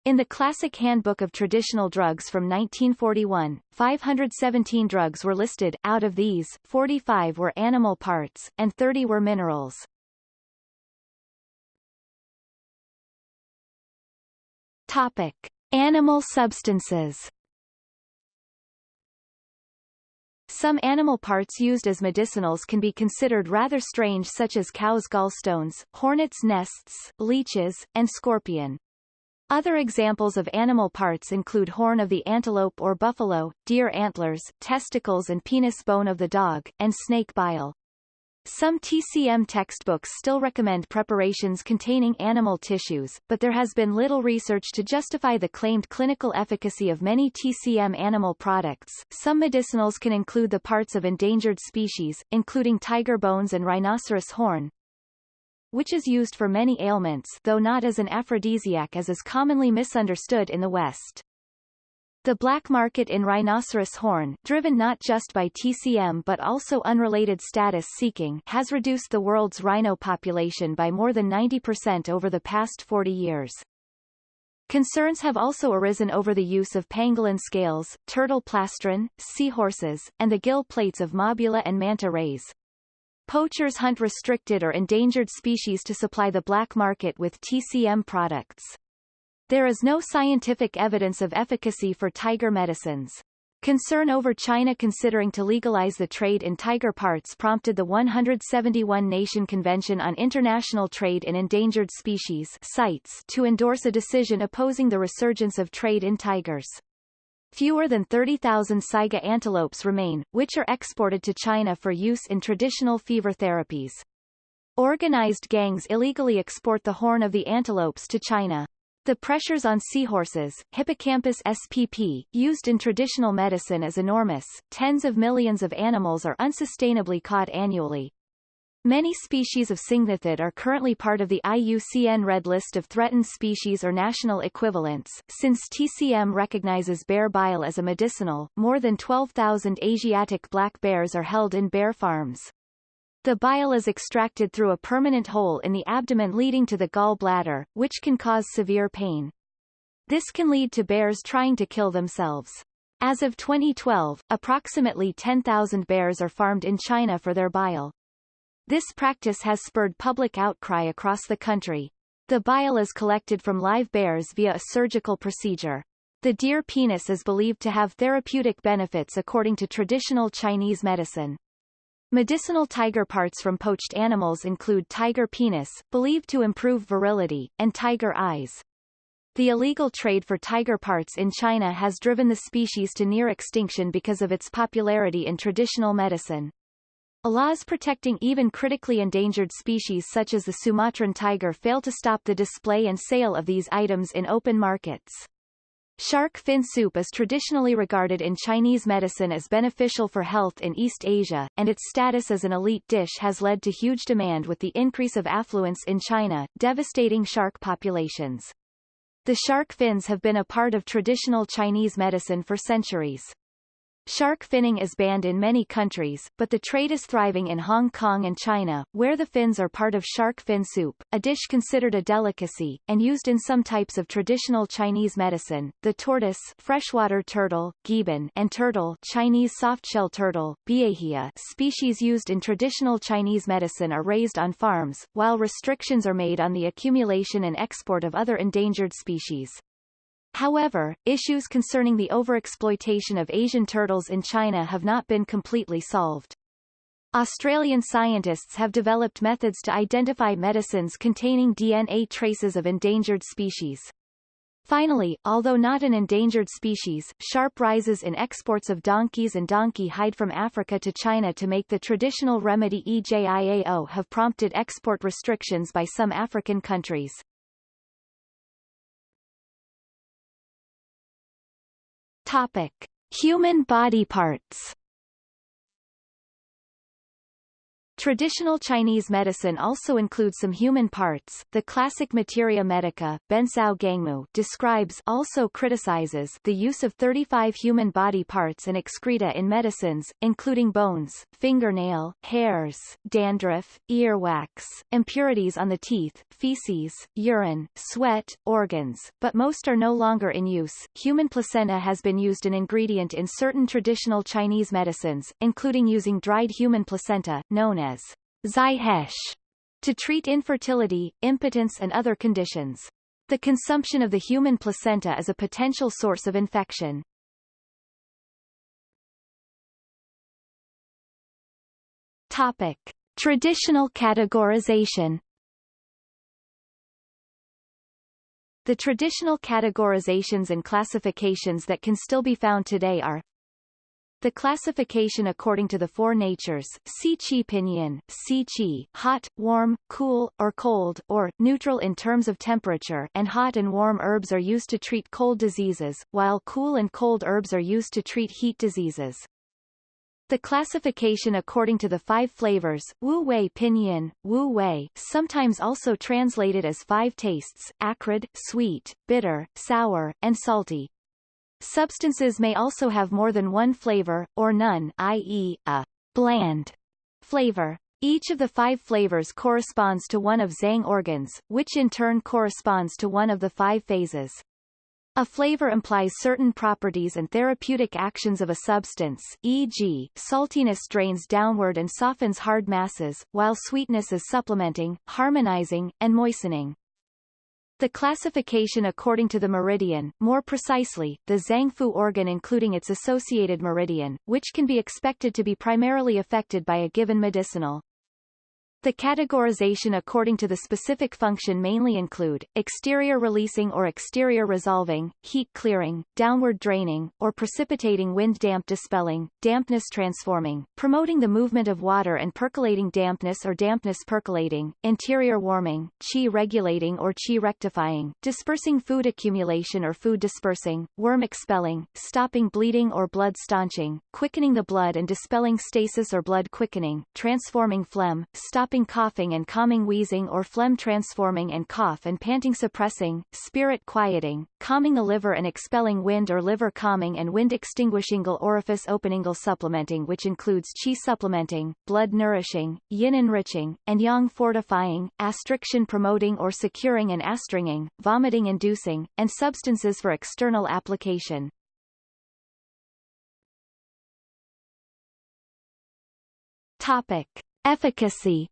In the Classic Handbook of Traditional Drugs from 1941, 517 drugs were listed, out of these, 45 were animal parts, and 30 were minerals. Topic. Animal substances Some animal parts used as medicinals can be considered rather strange such as cow's gallstones, hornets' nests, leeches, and scorpion. Other examples of animal parts include horn of the antelope or buffalo, deer antlers, testicles and penis bone of the dog, and snake bile. Some TCM textbooks still recommend preparations containing animal tissues, but there has been little research to justify the claimed clinical efficacy of many TCM animal products. Some medicinals can include the parts of endangered species, including tiger bones and rhinoceros horn, which is used for many ailments though not as an aphrodisiac as is commonly misunderstood in the West. The black market in rhinoceros horn, driven not just by TCM but also unrelated status seeking, has reduced the world's rhino population by more than 90% over the past 40 years. Concerns have also arisen over the use of pangolin scales, turtle plastron, seahorses, and the gill plates of mobula and manta rays. Poachers hunt restricted or endangered species to supply the black market with TCM products. There is no scientific evidence of efficacy for tiger medicines. Concern over China considering to legalize the trade in tiger parts prompted the 171-nation Convention on International Trade in Endangered Species CITES to endorse a decision opposing the resurgence of trade in tigers. Fewer than 30,000 saiga antelopes remain, which are exported to China for use in traditional fever therapies. Organized gangs illegally export the horn of the antelopes to China. The pressures on seahorses, Hippocampus spp, used in traditional medicine is enormous, tens of millions of animals are unsustainably caught annually. Many species of syngnathid are currently part of the IUCN Red List of Threatened Species or national equivalents. Since TCM recognizes bear bile as a medicinal, more than 12,000 Asiatic black bears are held in bear farms. The bile is extracted through a permanent hole in the abdomen leading to the gall bladder, which can cause severe pain. This can lead to bears trying to kill themselves. As of 2012, approximately 10,000 bears are farmed in China for their bile. This practice has spurred public outcry across the country. The bile is collected from live bears via a surgical procedure. The deer penis is believed to have therapeutic benefits according to traditional Chinese medicine. Medicinal tiger parts from poached animals include tiger penis, believed to improve virility, and tiger eyes. The illegal trade for tiger parts in China has driven the species to near extinction because of its popularity in traditional medicine. Laws protecting even critically endangered species such as the Sumatran tiger fail to stop the display and sale of these items in open markets. Shark fin soup is traditionally regarded in Chinese medicine as beneficial for health in East Asia, and its status as an elite dish has led to huge demand with the increase of affluence in China, devastating shark populations. The shark fins have been a part of traditional Chinese medicine for centuries. Shark finning is banned in many countries, but the trade is thriving in Hong Kong and China, where the fins are part of shark fin soup, a dish considered a delicacy, and used in some types of traditional Chinese medicine. The tortoise freshwater turtle, guiban, and turtle Chinese softshell turtle, biejia species used in traditional Chinese medicine are raised on farms, while restrictions are made on the accumulation and export of other endangered species. However, issues concerning the overexploitation of Asian turtles in China have not been completely solved. Australian scientists have developed methods to identify medicines containing DNA traces of endangered species. Finally, although not an endangered species, sharp rises in exports of donkeys and donkey hide from Africa to China to make the traditional remedy EJIAO have prompted export restrictions by some African countries. Topic: Human body parts. Traditional Chinese medicine also includes some human parts. The classic Materia Medica, Bencao Gangmu, describes also criticizes the use of 35 human body parts and excreta in medicines, including bones, fingernail, hairs, dandruff, earwax, impurities on the teeth, feces, urine, sweat, organs, but most are no longer in use. Human placenta has been used an ingredient in certain traditional Chinese medicines, including using dried human placenta, known as as to treat infertility, impotence and other conditions. The consumption of the human placenta is a potential source of infection. Topic. Traditional categorization The traditional categorizations and classifications that can still be found today are the classification according to the four natures, Si Chi Pinyin, Si Chi, hot, warm, cool, or cold, or, neutral in terms of temperature and hot and warm herbs are used to treat cold diseases, while cool and cold herbs are used to treat heat diseases. The classification according to the five flavors, Wu Wei Pinyin, Wu Wei, sometimes also translated as five tastes, acrid, sweet, bitter, sour, and salty, Substances may also have more than one flavor, or none i.e., a bland flavor. Each of the five flavors corresponds to one of Zang organs, which in turn corresponds to one of the five phases. A flavor implies certain properties and therapeutic actions of a substance e.g., saltiness drains downward and softens hard masses, while sweetness is supplementing, harmonizing, and moistening. The classification according to the meridian, more precisely, the Zangfu organ including its associated meridian, which can be expected to be primarily affected by a given medicinal the categorization according to the specific function mainly include, exterior releasing or exterior resolving, heat clearing, downward draining, or precipitating wind damp dispelling, dampness transforming, promoting the movement of water and percolating dampness or dampness percolating, interior warming, qi regulating or qi rectifying, dispersing food accumulation or food dispersing, worm expelling, stopping bleeding or blood staunching, quickening the blood and dispelling stasis or blood quickening, transforming phlegm, stop stopping coughing and calming wheezing or phlegm transforming and cough and panting suppressing, spirit quieting, calming the liver and expelling wind or liver calming and wind extinguishing orifice opening supplementing which includes qi supplementing, blood nourishing, yin enriching, and yang fortifying, astriction promoting or securing and astringing, vomiting inducing, and substances for external application. Topic. Efficacy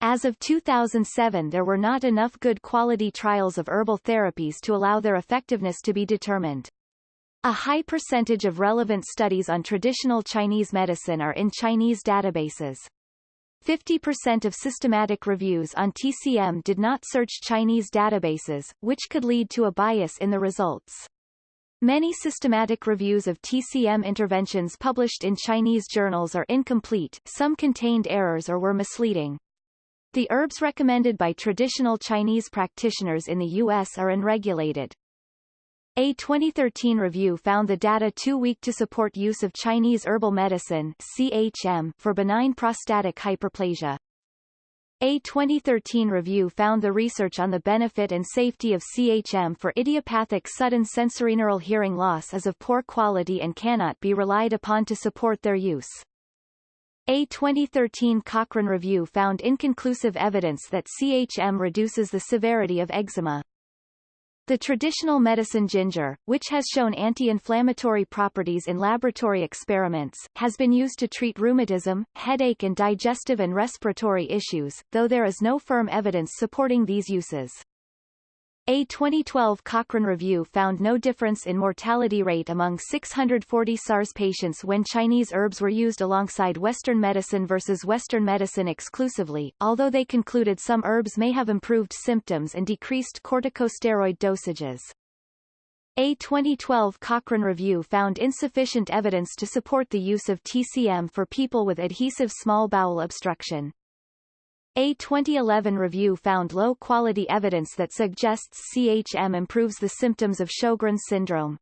As of 2007 there were not enough good quality trials of herbal therapies to allow their effectiveness to be determined. A high percentage of relevant studies on traditional Chinese medicine are in Chinese databases. 50% of systematic reviews on TCM did not search Chinese databases, which could lead to a bias in the results. Many systematic reviews of TCM interventions published in Chinese journals are incomplete, some contained errors or were misleading. The herbs recommended by traditional Chinese practitioners in the U.S. are unregulated. A 2013 review found the data too weak to support use of Chinese herbal medicine CHM for benign prostatic hyperplasia. A 2013 review found the research on the benefit and safety of CHM for idiopathic sudden sensorineural hearing loss is of poor quality and cannot be relied upon to support their use. A 2013 Cochrane review found inconclusive evidence that CHM reduces the severity of eczema. The traditional medicine ginger, which has shown anti-inflammatory properties in laboratory experiments, has been used to treat rheumatism, headache and digestive and respiratory issues, though there is no firm evidence supporting these uses. A 2012 Cochrane review found no difference in mortality rate among 640 SARS patients when Chinese herbs were used alongside Western medicine versus Western medicine exclusively, although they concluded some herbs may have improved symptoms and decreased corticosteroid dosages. A 2012 Cochrane review found insufficient evidence to support the use of TCM for people with adhesive small bowel obstruction. A 2011 review found low-quality evidence that suggests CHM improves the symptoms of Sjogren's syndrome.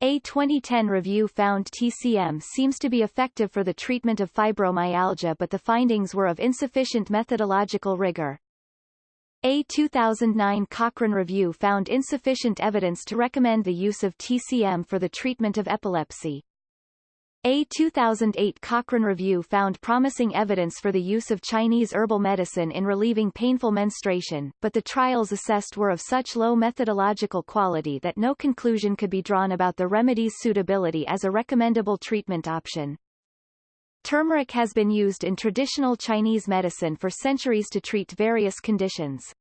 A 2010 review found TCM seems to be effective for the treatment of fibromyalgia but the findings were of insufficient methodological rigor. A 2009 Cochrane review found insufficient evidence to recommend the use of TCM for the treatment of epilepsy. A 2008 Cochrane review found promising evidence for the use of Chinese herbal medicine in relieving painful menstruation, but the trials assessed were of such low methodological quality that no conclusion could be drawn about the remedy's suitability as a recommendable treatment option. Turmeric has been used in traditional Chinese medicine for centuries to treat various conditions.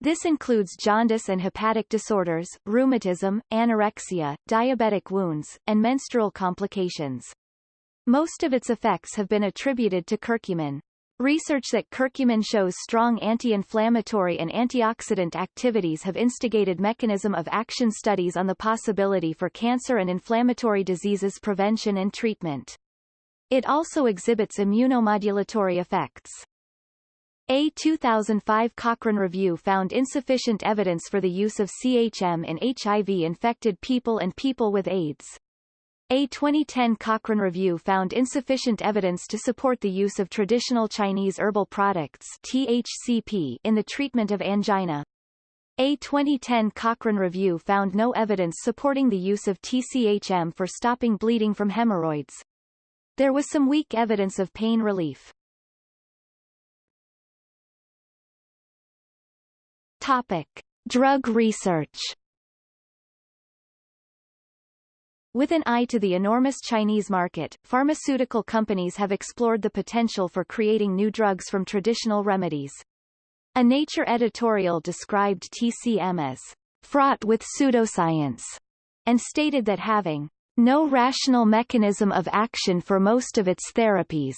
This includes jaundice and hepatic disorders, rheumatism, anorexia, diabetic wounds, and menstrual complications. Most of its effects have been attributed to curcumin. Research that curcumin shows strong anti-inflammatory and antioxidant activities have instigated mechanism of action studies on the possibility for cancer and inflammatory diseases prevention and treatment. It also exhibits immunomodulatory effects. A 2005 Cochrane review found insufficient evidence for the use of CHM in HIV-infected people and people with AIDS. A 2010 Cochrane review found insufficient evidence to support the use of traditional Chinese herbal products THCP in the treatment of angina. A 2010 Cochrane review found no evidence supporting the use of TCHM for stopping bleeding from hemorrhoids. There was some weak evidence of pain relief. Topic. Drug research With an eye to the enormous Chinese market, pharmaceutical companies have explored the potential for creating new drugs from traditional remedies. A Nature editorial described TCM as fraught with pseudoscience, and stated that having no rational mechanism of action for most of its therapies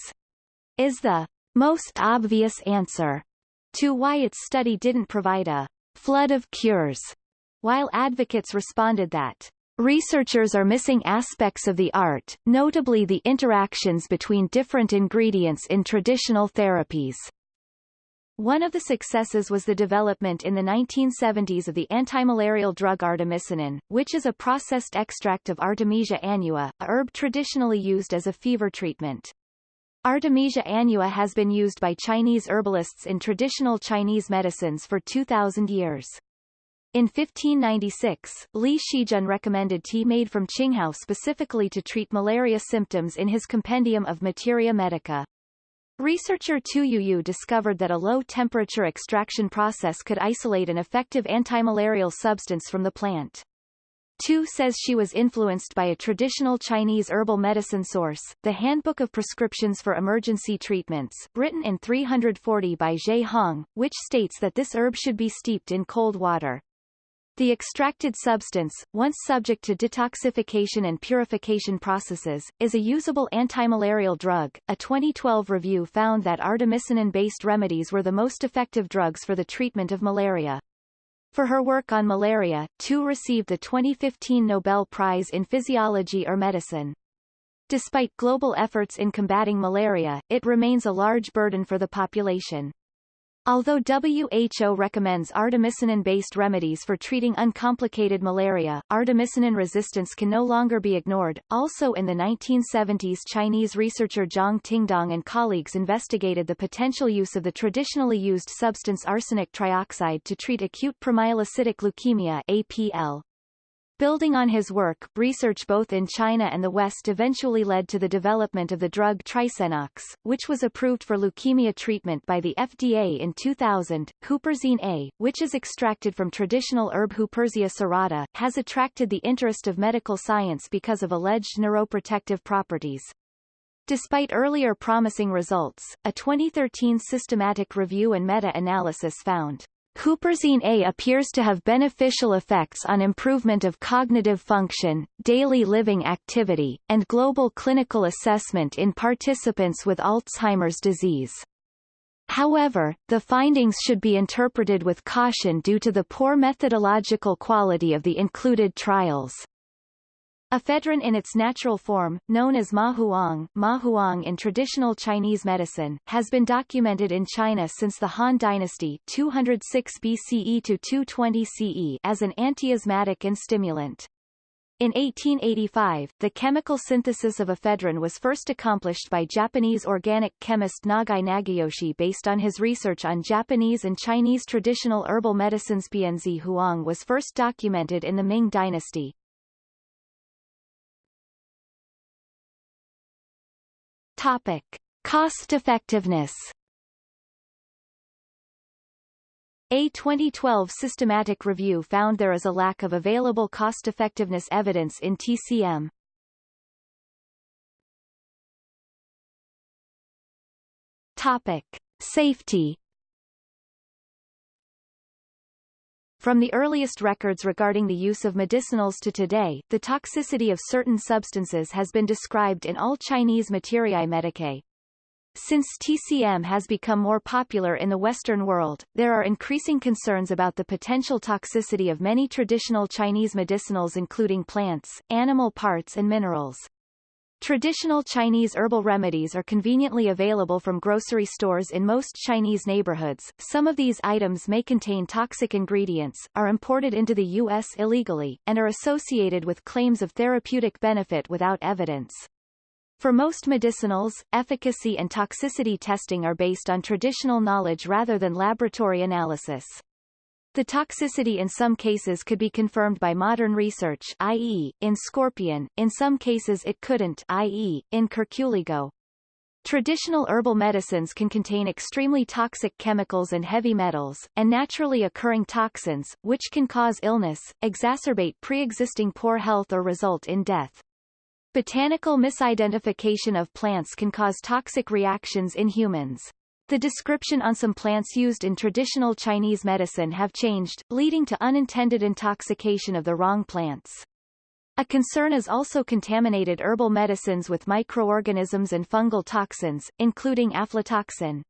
is the most obvious answer to why its study didn't provide a flood of cures, while advocates responded that researchers are missing aspects of the art, notably the interactions between different ingredients in traditional therapies. One of the successes was the development in the 1970s of the antimalarial drug artemisinin, which is a processed extract of Artemisia annua, a herb traditionally used as a fever treatment. Artemisia annua has been used by Chinese herbalists in traditional Chinese medicines for 2,000 years. In 1596, Li Shizhen recommended tea made from Qinghao specifically to treat malaria symptoms in his Compendium of Materia Medica. Researcher Tu Youyou discovered that a low-temperature extraction process could isolate an effective antimalarial substance from the plant. Tu says she was influenced by a traditional Chinese herbal medicine source, the Handbook of Prescriptions for Emergency Treatments, written in 340 by Ge Hong, which states that this herb should be steeped in cold water. The extracted substance, once subject to detoxification and purification processes, is a usable antimalarial drug. A 2012 review found that artemisinin-based remedies were the most effective drugs for the treatment of malaria. For her work on malaria, Tu received the 2015 Nobel Prize in Physiology or Medicine. Despite global efforts in combating malaria, it remains a large burden for the population. Although WHO recommends artemisinin-based remedies for treating uncomplicated malaria, artemisinin resistance can no longer be ignored. Also in the 1970s Chinese researcher Zhang Tingdong and colleagues investigated the potential use of the traditionally used substance arsenic trioxide to treat acute promyelocytic leukemia APL. Building on his work, research both in China and the West eventually led to the development of the drug Trisenox, which was approved for leukemia treatment by the FDA in 2000. Huperzine A, which is extracted from traditional herb Huperzia serrata, has attracted the interest of medical science because of alleged neuroprotective properties. Despite earlier promising results, a 2013 systematic review and meta-analysis found Huperzine A appears to have beneficial effects on improvement of cognitive function, daily living activity, and global clinical assessment in participants with Alzheimer's disease. However, the findings should be interpreted with caution due to the poor methodological quality of the included trials. Ephedrine in its natural form, known as mahuang, mahuang in traditional Chinese medicine, has been documented in China since the Han Dynasty 206 BCE to 220 CE as an antiasthmatic and stimulant. In 1885, the chemical synthesis of ephedrine was first accomplished by Japanese organic chemist Nagai Nagayoshi based on his research on Japanese and Chinese traditional herbal medicines. Pien Tze Huang was first documented in the Ming Dynasty. Topic. Cost effectiveness A 2012 systematic review found there is a lack of available cost-effectiveness evidence in TCM. Topic. Safety From the earliest records regarding the use of medicinals to today, the toxicity of certain substances has been described in all Chinese Materiae Medicae. Since TCM has become more popular in the Western world, there are increasing concerns about the potential toxicity of many traditional Chinese medicinals including plants, animal parts and minerals. Traditional Chinese herbal remedies are conveniently available from grocery stores in most Chinese neighborhoods. Some of these items may contain toxic ingredients, are imported into the U.S. illegally, and are associated with claims of therapeutic benefit without evidence. For most medicinals, efficacy and toxicity testing are based on traditional knowledge rather than laboratory analysis. The toxicity in some cases could be confirmed by modern research i.e., in scorpion, in some cases it couldn't i.e., in curculigo. Traditional herbal medicines can contain extremely toxic chemicals and heavy metals, and naturally occurring toxins, which can cause illness, exacerbate pre-existing poor health or result in death. Botanical misidentification of plants can cause toxic reactions in humans. The description on some plants used in traditional Chinese medicine have changed, leading to unintended intoxication of the wrong plants. A concern is also contaminated herbal medicines with microorganisms and fungal toxins, including aflatoxin.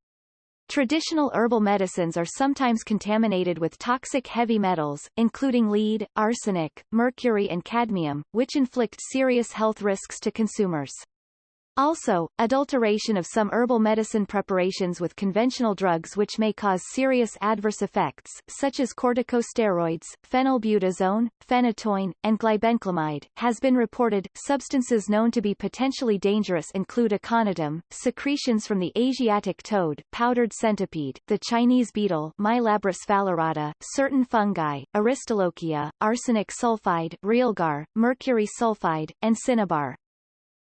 Traditional herbal medicines are sometimes contaminated with toxic heavy metals, including lead, arsenic, mercury and cadmium, which inflict serious health risks to consumers. Also, adulteration of some herbal medicine preparations with conventional drugs which may cause serious adverse effects, such as corticosteroids, phenylbutazone, phenytoin, and glibenclamide, has been reported. Substances known to be potentially dangerous include aconitum, secretions from the Asiatic toad, powdered centipede, the Chinese beetle Mylabris phalerata, certain fungi, aristolochia, arsenic sulfide, realgar, mercury sulfide, and cinnabar.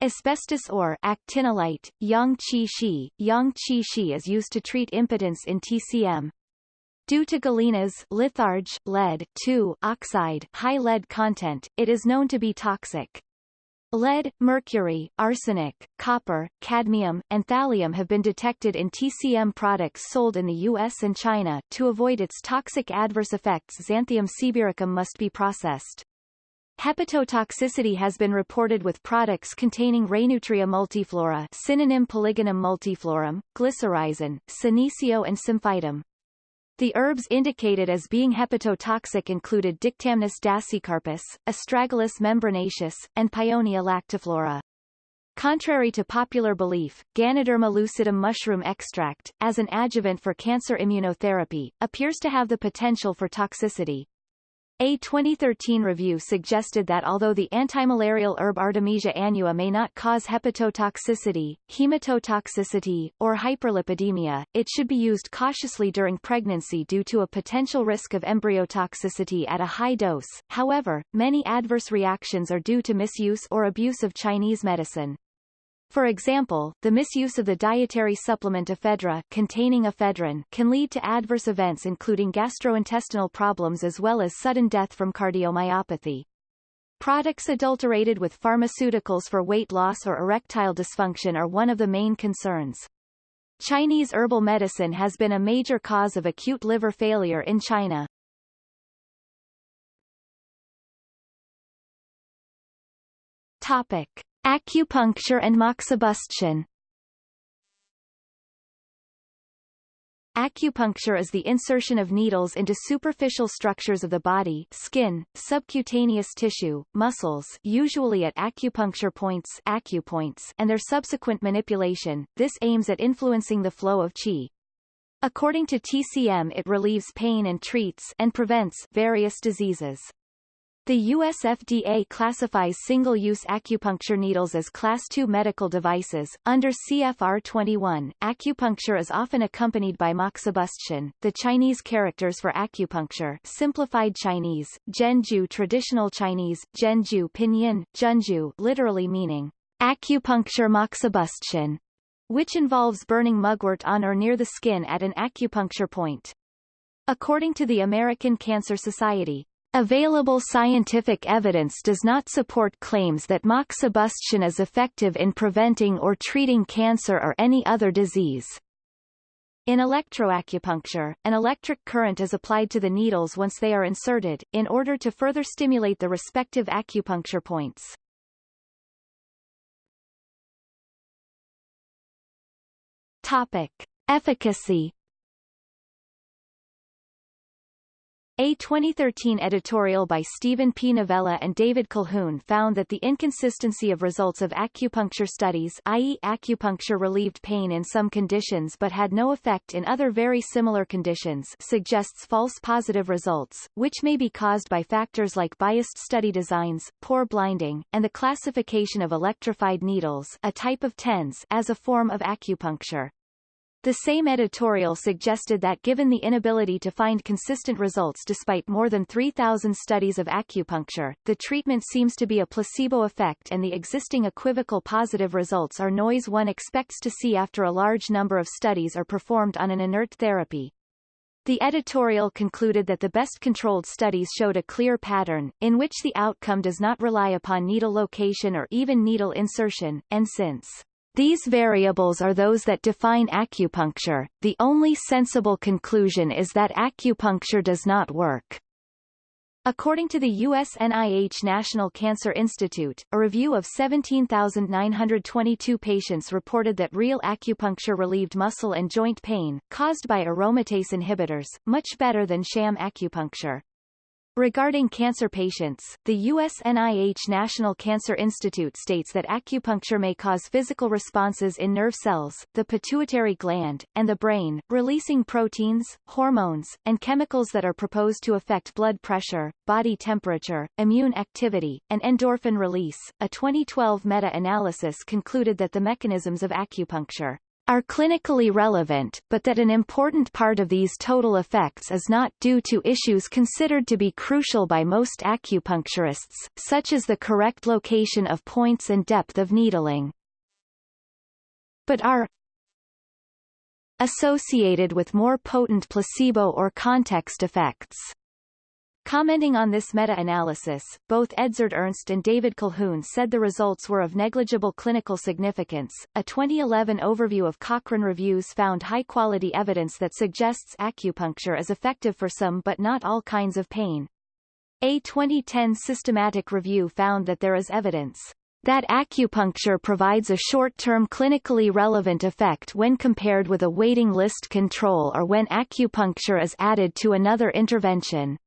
Asbestos or actinolite, yang qi shi, yang qi shi is used to treat impotence in TCM. Due to galena's litharge, lead oxide high lead content, it is known to be toxic. Lead, mercury, arsenic, copper, cadmium, and thallium have been detected in TCM products sold in the US and China. To avoid its toxic adverse effects Xanthium sibiricum must be processed. Hepatotoxicity has been reported with products containing Reynoutria multiflora synonym Polygonum multiflorum, glycyrrhizin, senecio and symphytum. The herbs indicated as being hepatotoxic included Dictamnus dasycarpus, Astragalus membranaceus, and Paeonia lactiflora. Contrary to popular belief, Ganoderma lucidum mushroom extract, as an adjuvant for cancer immunotherapy, appears to have the potential for toxicity. A 2013 review suggested that although the antimalarial herb Artemisia annua may not cause hepatotoxicity, hematotoxicity, or hyperlipidemia, it should be used cautiously during pregnancy due to a potential risk of embryotoxicity at a high dose. However, many adverse reactions are due to misuse or abuse of Chinese medicine. For example, the misuse of the dietary supplement ephedra containing ephedrine can lead to adverse events including gastrointestinal problems as well as sudden death from cardiomyopathy. Products adulterated with pharmaceuticals for weight loss or erectile dysfunction are one of the main concerns. Chinese herbal medicine has been a major cause of acute liver failure in China. Topic. Acupuncture and moxibustion Acupuncture is the insertion of needles into superficial structures of the body skin, subcutaneous tissue, muscles usually at acupuncture points, acupoints and their subsequent manipulation. This aims at influencing the flow of qi. According to TCM it relieves pain and treats and prevents various diseases. The US FDA classifies single-use acupuncture needles as Class II medical devices. Under CFR 21, acupuncture is often accompanied by moxibustion, the Chinese characters for acupuncture simplified Chinese, Zhenjiu traditional Chinese, Zhenjiu pinyin, Zhenjiu literally meaning acupuncture moxibustion, which involves burning mugwort on or near the skin at an acupuncture point. According to the American Cancer Society, Available scientific evidence does not support claims that moxibustion is effective in preventing or treating cancer or any other disease. In electroacupuncture, an electric current is applied to the needles once they are inserted, in order to further stimulate the respective acupuncture points. Topic. Efficacy A 2013 editorial by Steven P. Novella and David Colquhoun found that the inconsistency of results of acupuncture studies i.e. acupuncture relieved pain in some conditions but had no effect in other very similar conditions suggests false positive results, which may be caused by factors like biased study designs, poor blinding, and the classification of electrified needles a type of TENS as a form of acupuncture. The same editorial suggested that given the inability to find consistent results despite more than 3,000 studies of acupuncture, the treatment seems to be a placebo effect and the existing equivocal positive results are noise one expects to see after a large number of studies are performed on an inert therapy. The editorial concluded that the best controlled studies showed a clear pattern, in which the outcome does not rely upon needle location or even needle insertion, and since these variables are those that define acupuncture. The only sensible conclusion is that acupuncture does not work. According to the U.S. NIH National Cancer Institute, a review of 17,922 patients reported that real acupuncture relieved muscle and joint pain, caused by aromatase inhibitors, much better than sham acupuncture. Regarding cancer patients, the U.S. NIH National Cancer Institute states that acupuncture may cause physical responses in nerve cells, the pituitary gland, and the brain, releasing proteins, hormones, and chemicals that are proposed to affect blood pressure, body temperature, immune activity, and endorphin release. A 2012 meta-analysis concluded that the mechanisms of acupuncture are clinically relevant, but that an important part of these total effects is not due to issues considered to be crucial by most acupuncturists, such as the correct location of points and depth of needling. But are associated with more potent placebo or context effects. Commenting on this meta-analysis, both Edzard Ernst and David Colquhoun said the results were of negligible clinical significance. A 2011 overview of Cochrane reviews found high-quality evidence that suggests acupuncture is effective for some but not all kinds of pain. A 2010 systematic review found that there is evidence that acupuncture provides a short-term clinically relevant effect when compared with a waiting list control or when acupuncture is added to another intervention.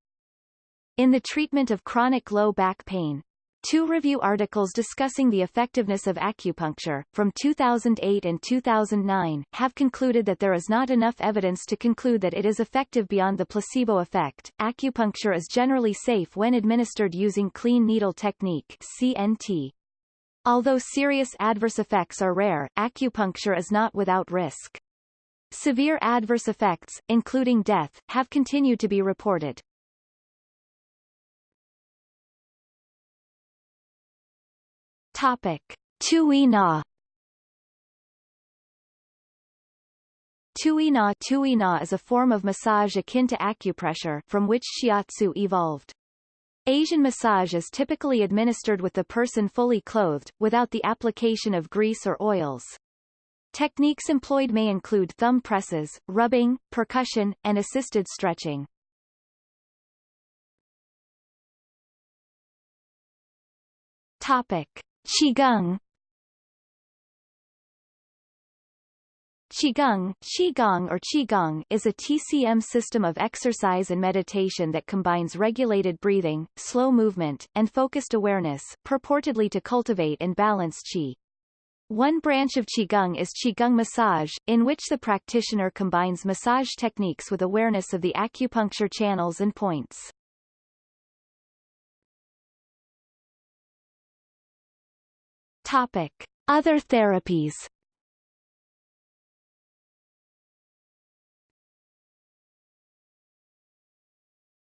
In the treatment of chronic low back pain, Two review articles discussing the effectiveness of acupuncture, from 2008 and 2009, have concluded that there is not enough evidence to conclude that it is effective beyond the placebo effect. Acupuncture is generally safe when administered using clean needle technique CNT. Although serious adverse effects are rare, acupuncture is not without risk. Severe adverse effects, including death, have continued to be reported. Topic. Tui Na Tui Na Tui Na is a form of massage akin to acupressure from which shiatsu evolved. Asian massage is typically administered with the person fully clothed, without the application of grease or oils. Techniques employed may include thumb presses, rubbing, percussion, and assisted stretching. Topic. Qigong Qigong, Qigong or Qigong is a TCM system of exercise and meditation that combines regulated breathing, slow movement, and focused awareness, purportedly to cultivate and balance Qi. One branch of Qigong is Qigong massage, in which the practitioner combines massage techniques with awareness of the acupuncture channels and points. Topic. Other therapies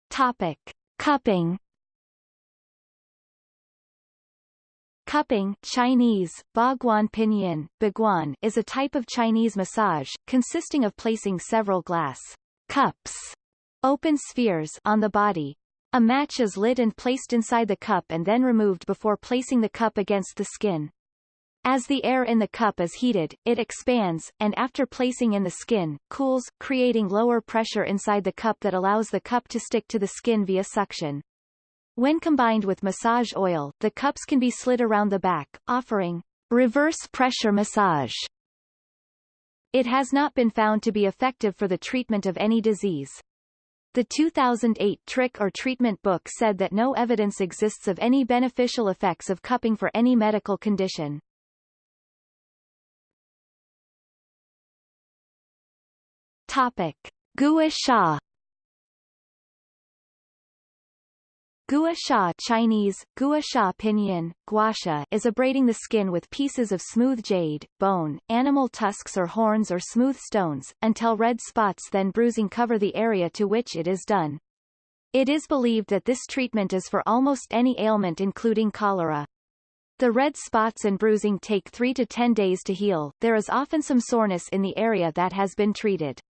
Topic. Cupping Cupping Chinese, Baguan Pinyin, Baguan is a type of Chinese massage, consisting of placing several glass cups open spheres on the body, a match is lit and placed inside the cup and then removed before placing the cup against the skin. As the air in the cup is heated, it expands, and after placing in the skin, cools, creating lower pressure inside the cup that allows the cup to stick to the skin via suction. When combined with massage oil, the cups can be slid around the back, offering reverse pressure massage. It has not been found to be effective for the treatment of any disease. The 2008 Trick or Treatment book said that no evidence exists of any beneficial effects of cupping for any medical condition. Topic. Gua sha Gua sha Chinese, gua sha pinyin, guasha is abrading the skin with pieces of smooth jade, bone, animal tusks or horns or smooth stones, until red spots then bruising cover the area to which it is done. It is believed that this treatment is for almost any ailment including cholera. The red spots and bruising take 3 to 10 days to heal, there is often some soreness in the area that has been treated.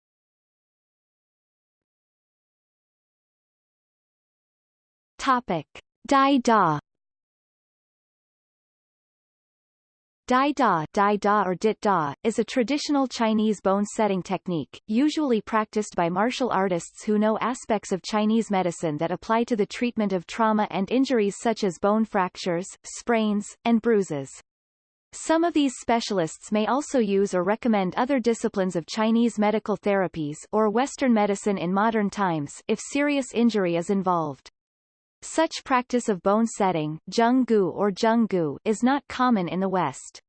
Topic. Dai Da Dai Da, Dai Da or Dit Da, is a traditional Chinese bone setting technique, usually practiced by martial artists who know aspects of Chinese medicine that apply to the treatment of trauma and injuries such as bone fractures, sprains, and bruises. Some of these specialists may also use or recommend other disciplines of Chinese medical therapies or Western medicine in modern times if serious injury is involved. Such practice of bone setting Zheng or Zheng is not common in the West.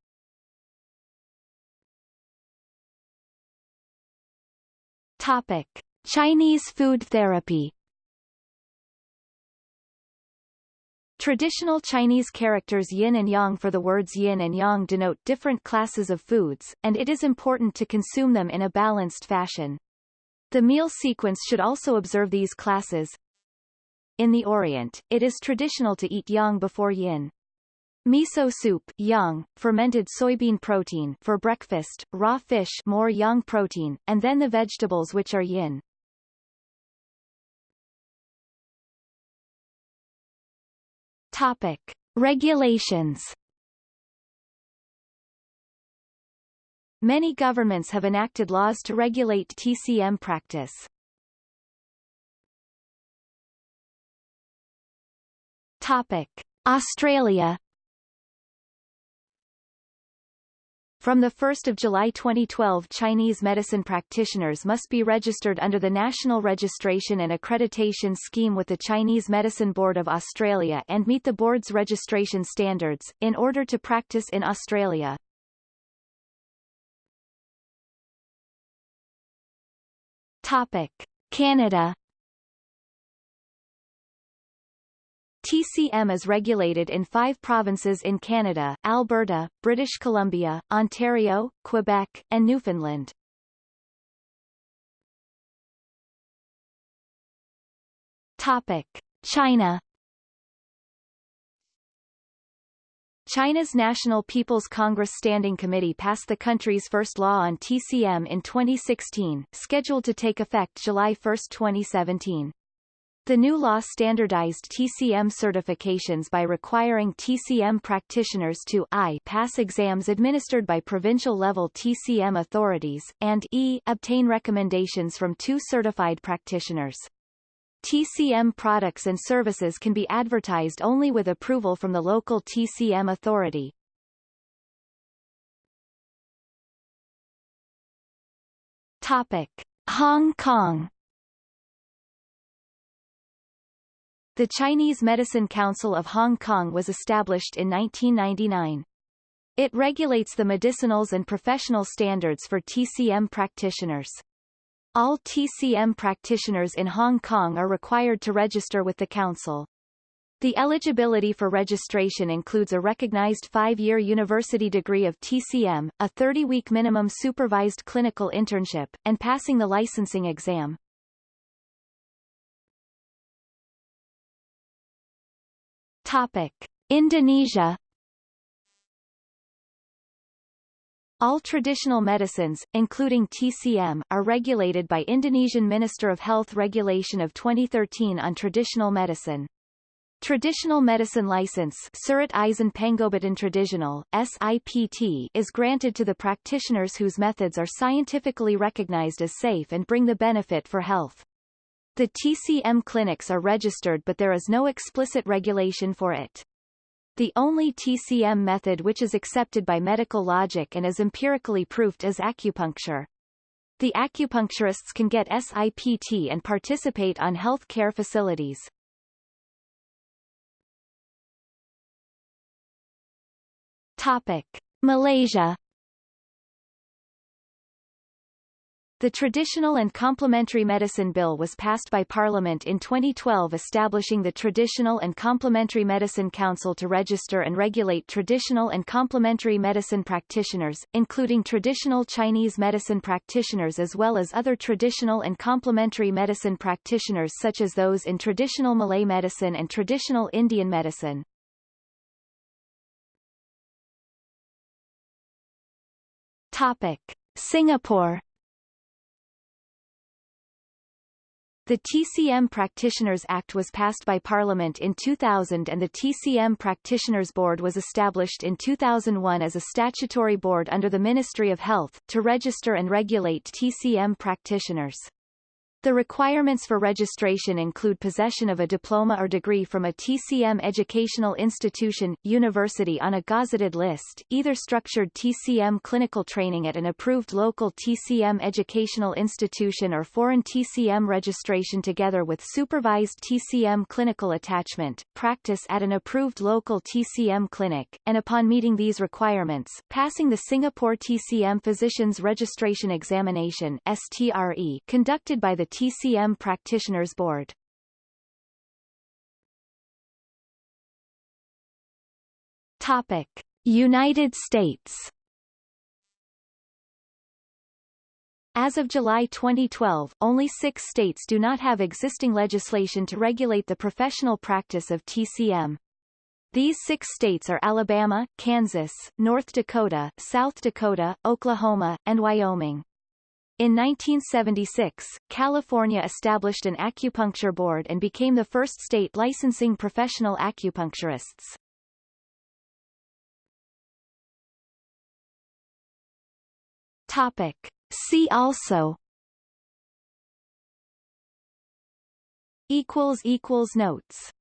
Topic. Chinese food therapy Traditional Chinese characters yin and yang for the words yin and yang denote different classes of foods, and it is important to consume them in a balanced fashion. The meal sequence should also observe these classes, in the Orient, it is traditional to eat yang before yin. Miso soup yang, fermented soybean protein for breakfast, raw fish more yang protein, and then the vegetables which are yin. Topic. Regulations Many governments have enacted laws to regulate TCM practice. Topic. Australia From 1 July 2012 Chinese medicine practitioners must be registered under the National Registration and Accreditation Scheme with the Chinese Medicine Board of Australia and meet the board's registration standards, in order to practice in Australia. Topic. Canada TCM is regulated in five provinces in Canada, Alberta, British Columbia, Ontario, Quebec, and Newfoundland. Topic. China China's National People's Congress Standing Committee passed the country's first law on TCM in 2016, scheduled to take effect July 1, 2017. The new law standardized TCM certifications by requiring TCM practitioners to I pass exams administered by provincial-level TCM authorities, and e obtain recommendations from two certified practitioners. TCM products and services can be advertised only with approval from the local TCM authority. Topic. Hong Kong The Chinese Medicine Council of Hong Kong was established in 1999. It regulates the medicinals and professional standards for TCM practitioners. All TCM practitioners in Hong Kong are required to register with the Council. The eligibility for registration includes a recognized five-year university degree of TCM, a 30-week minimum supervised clinical internship, and passing the licensing exam. Topic. Indonesia All traditional medicines, including TCM, are regulated by Indonesian Minister of Health Regulation of 2013 on traditional medicine. Traditional Medicine License Surat Izin Traditional, SIPT, is granted to the practitioners whose methods are scientifically recognized as safe and bring the benefit for health. The TCM clinics are registered but there is no explicit regulation for it. The only TCM method which is accepted by medical logic and is empirically proved is acupuncture. The acupuncturists can get SIPT and participate on health care facilities. Topic. Malaysia The Traditional and Complementary Medicine Bill was passed by Parliament in 2012 establishing the Traditional and Complementary Medicine Council to register and regulate traditional and complementary medicine practitioners, including traditional Chinese medicine practitioners as well as other traditional and complementary medicine practitioners such as those in traditional Malay medicine and traditional Indian medicine. Topic. Singapore The TCM Practitioners Act was passed by Parliament in 2000 and the TCM Practitioners Board was established in 2001 as a statutory board under the Ministry of Health, to register and regulate TCM practitioners. The requirements for registration include possession of a diploma or degree from a TCM educational institution, university on a gazetted list, either structured TCM clinical training at an approved local TCM educational institution or foreign TCM registration together with supervised TCM clinical attachment, practice at an approved local TCM clinic, and upon meeting these requirements, passing the Singapore TCM Physicians Registration Examination STRE conducted by the TCM Practitioners Board. Topic: United States. As of July 2012, only six states do not have existing legislation to regulate the professional practice of TCM. These six states are Alabama, Kansas, North Dakota, South Dakota, Oklahoma, and Wyoming. In 1976, California established an acupuncture board and became the first state licensing professional acupuncturists. Topic. See also equals equals notes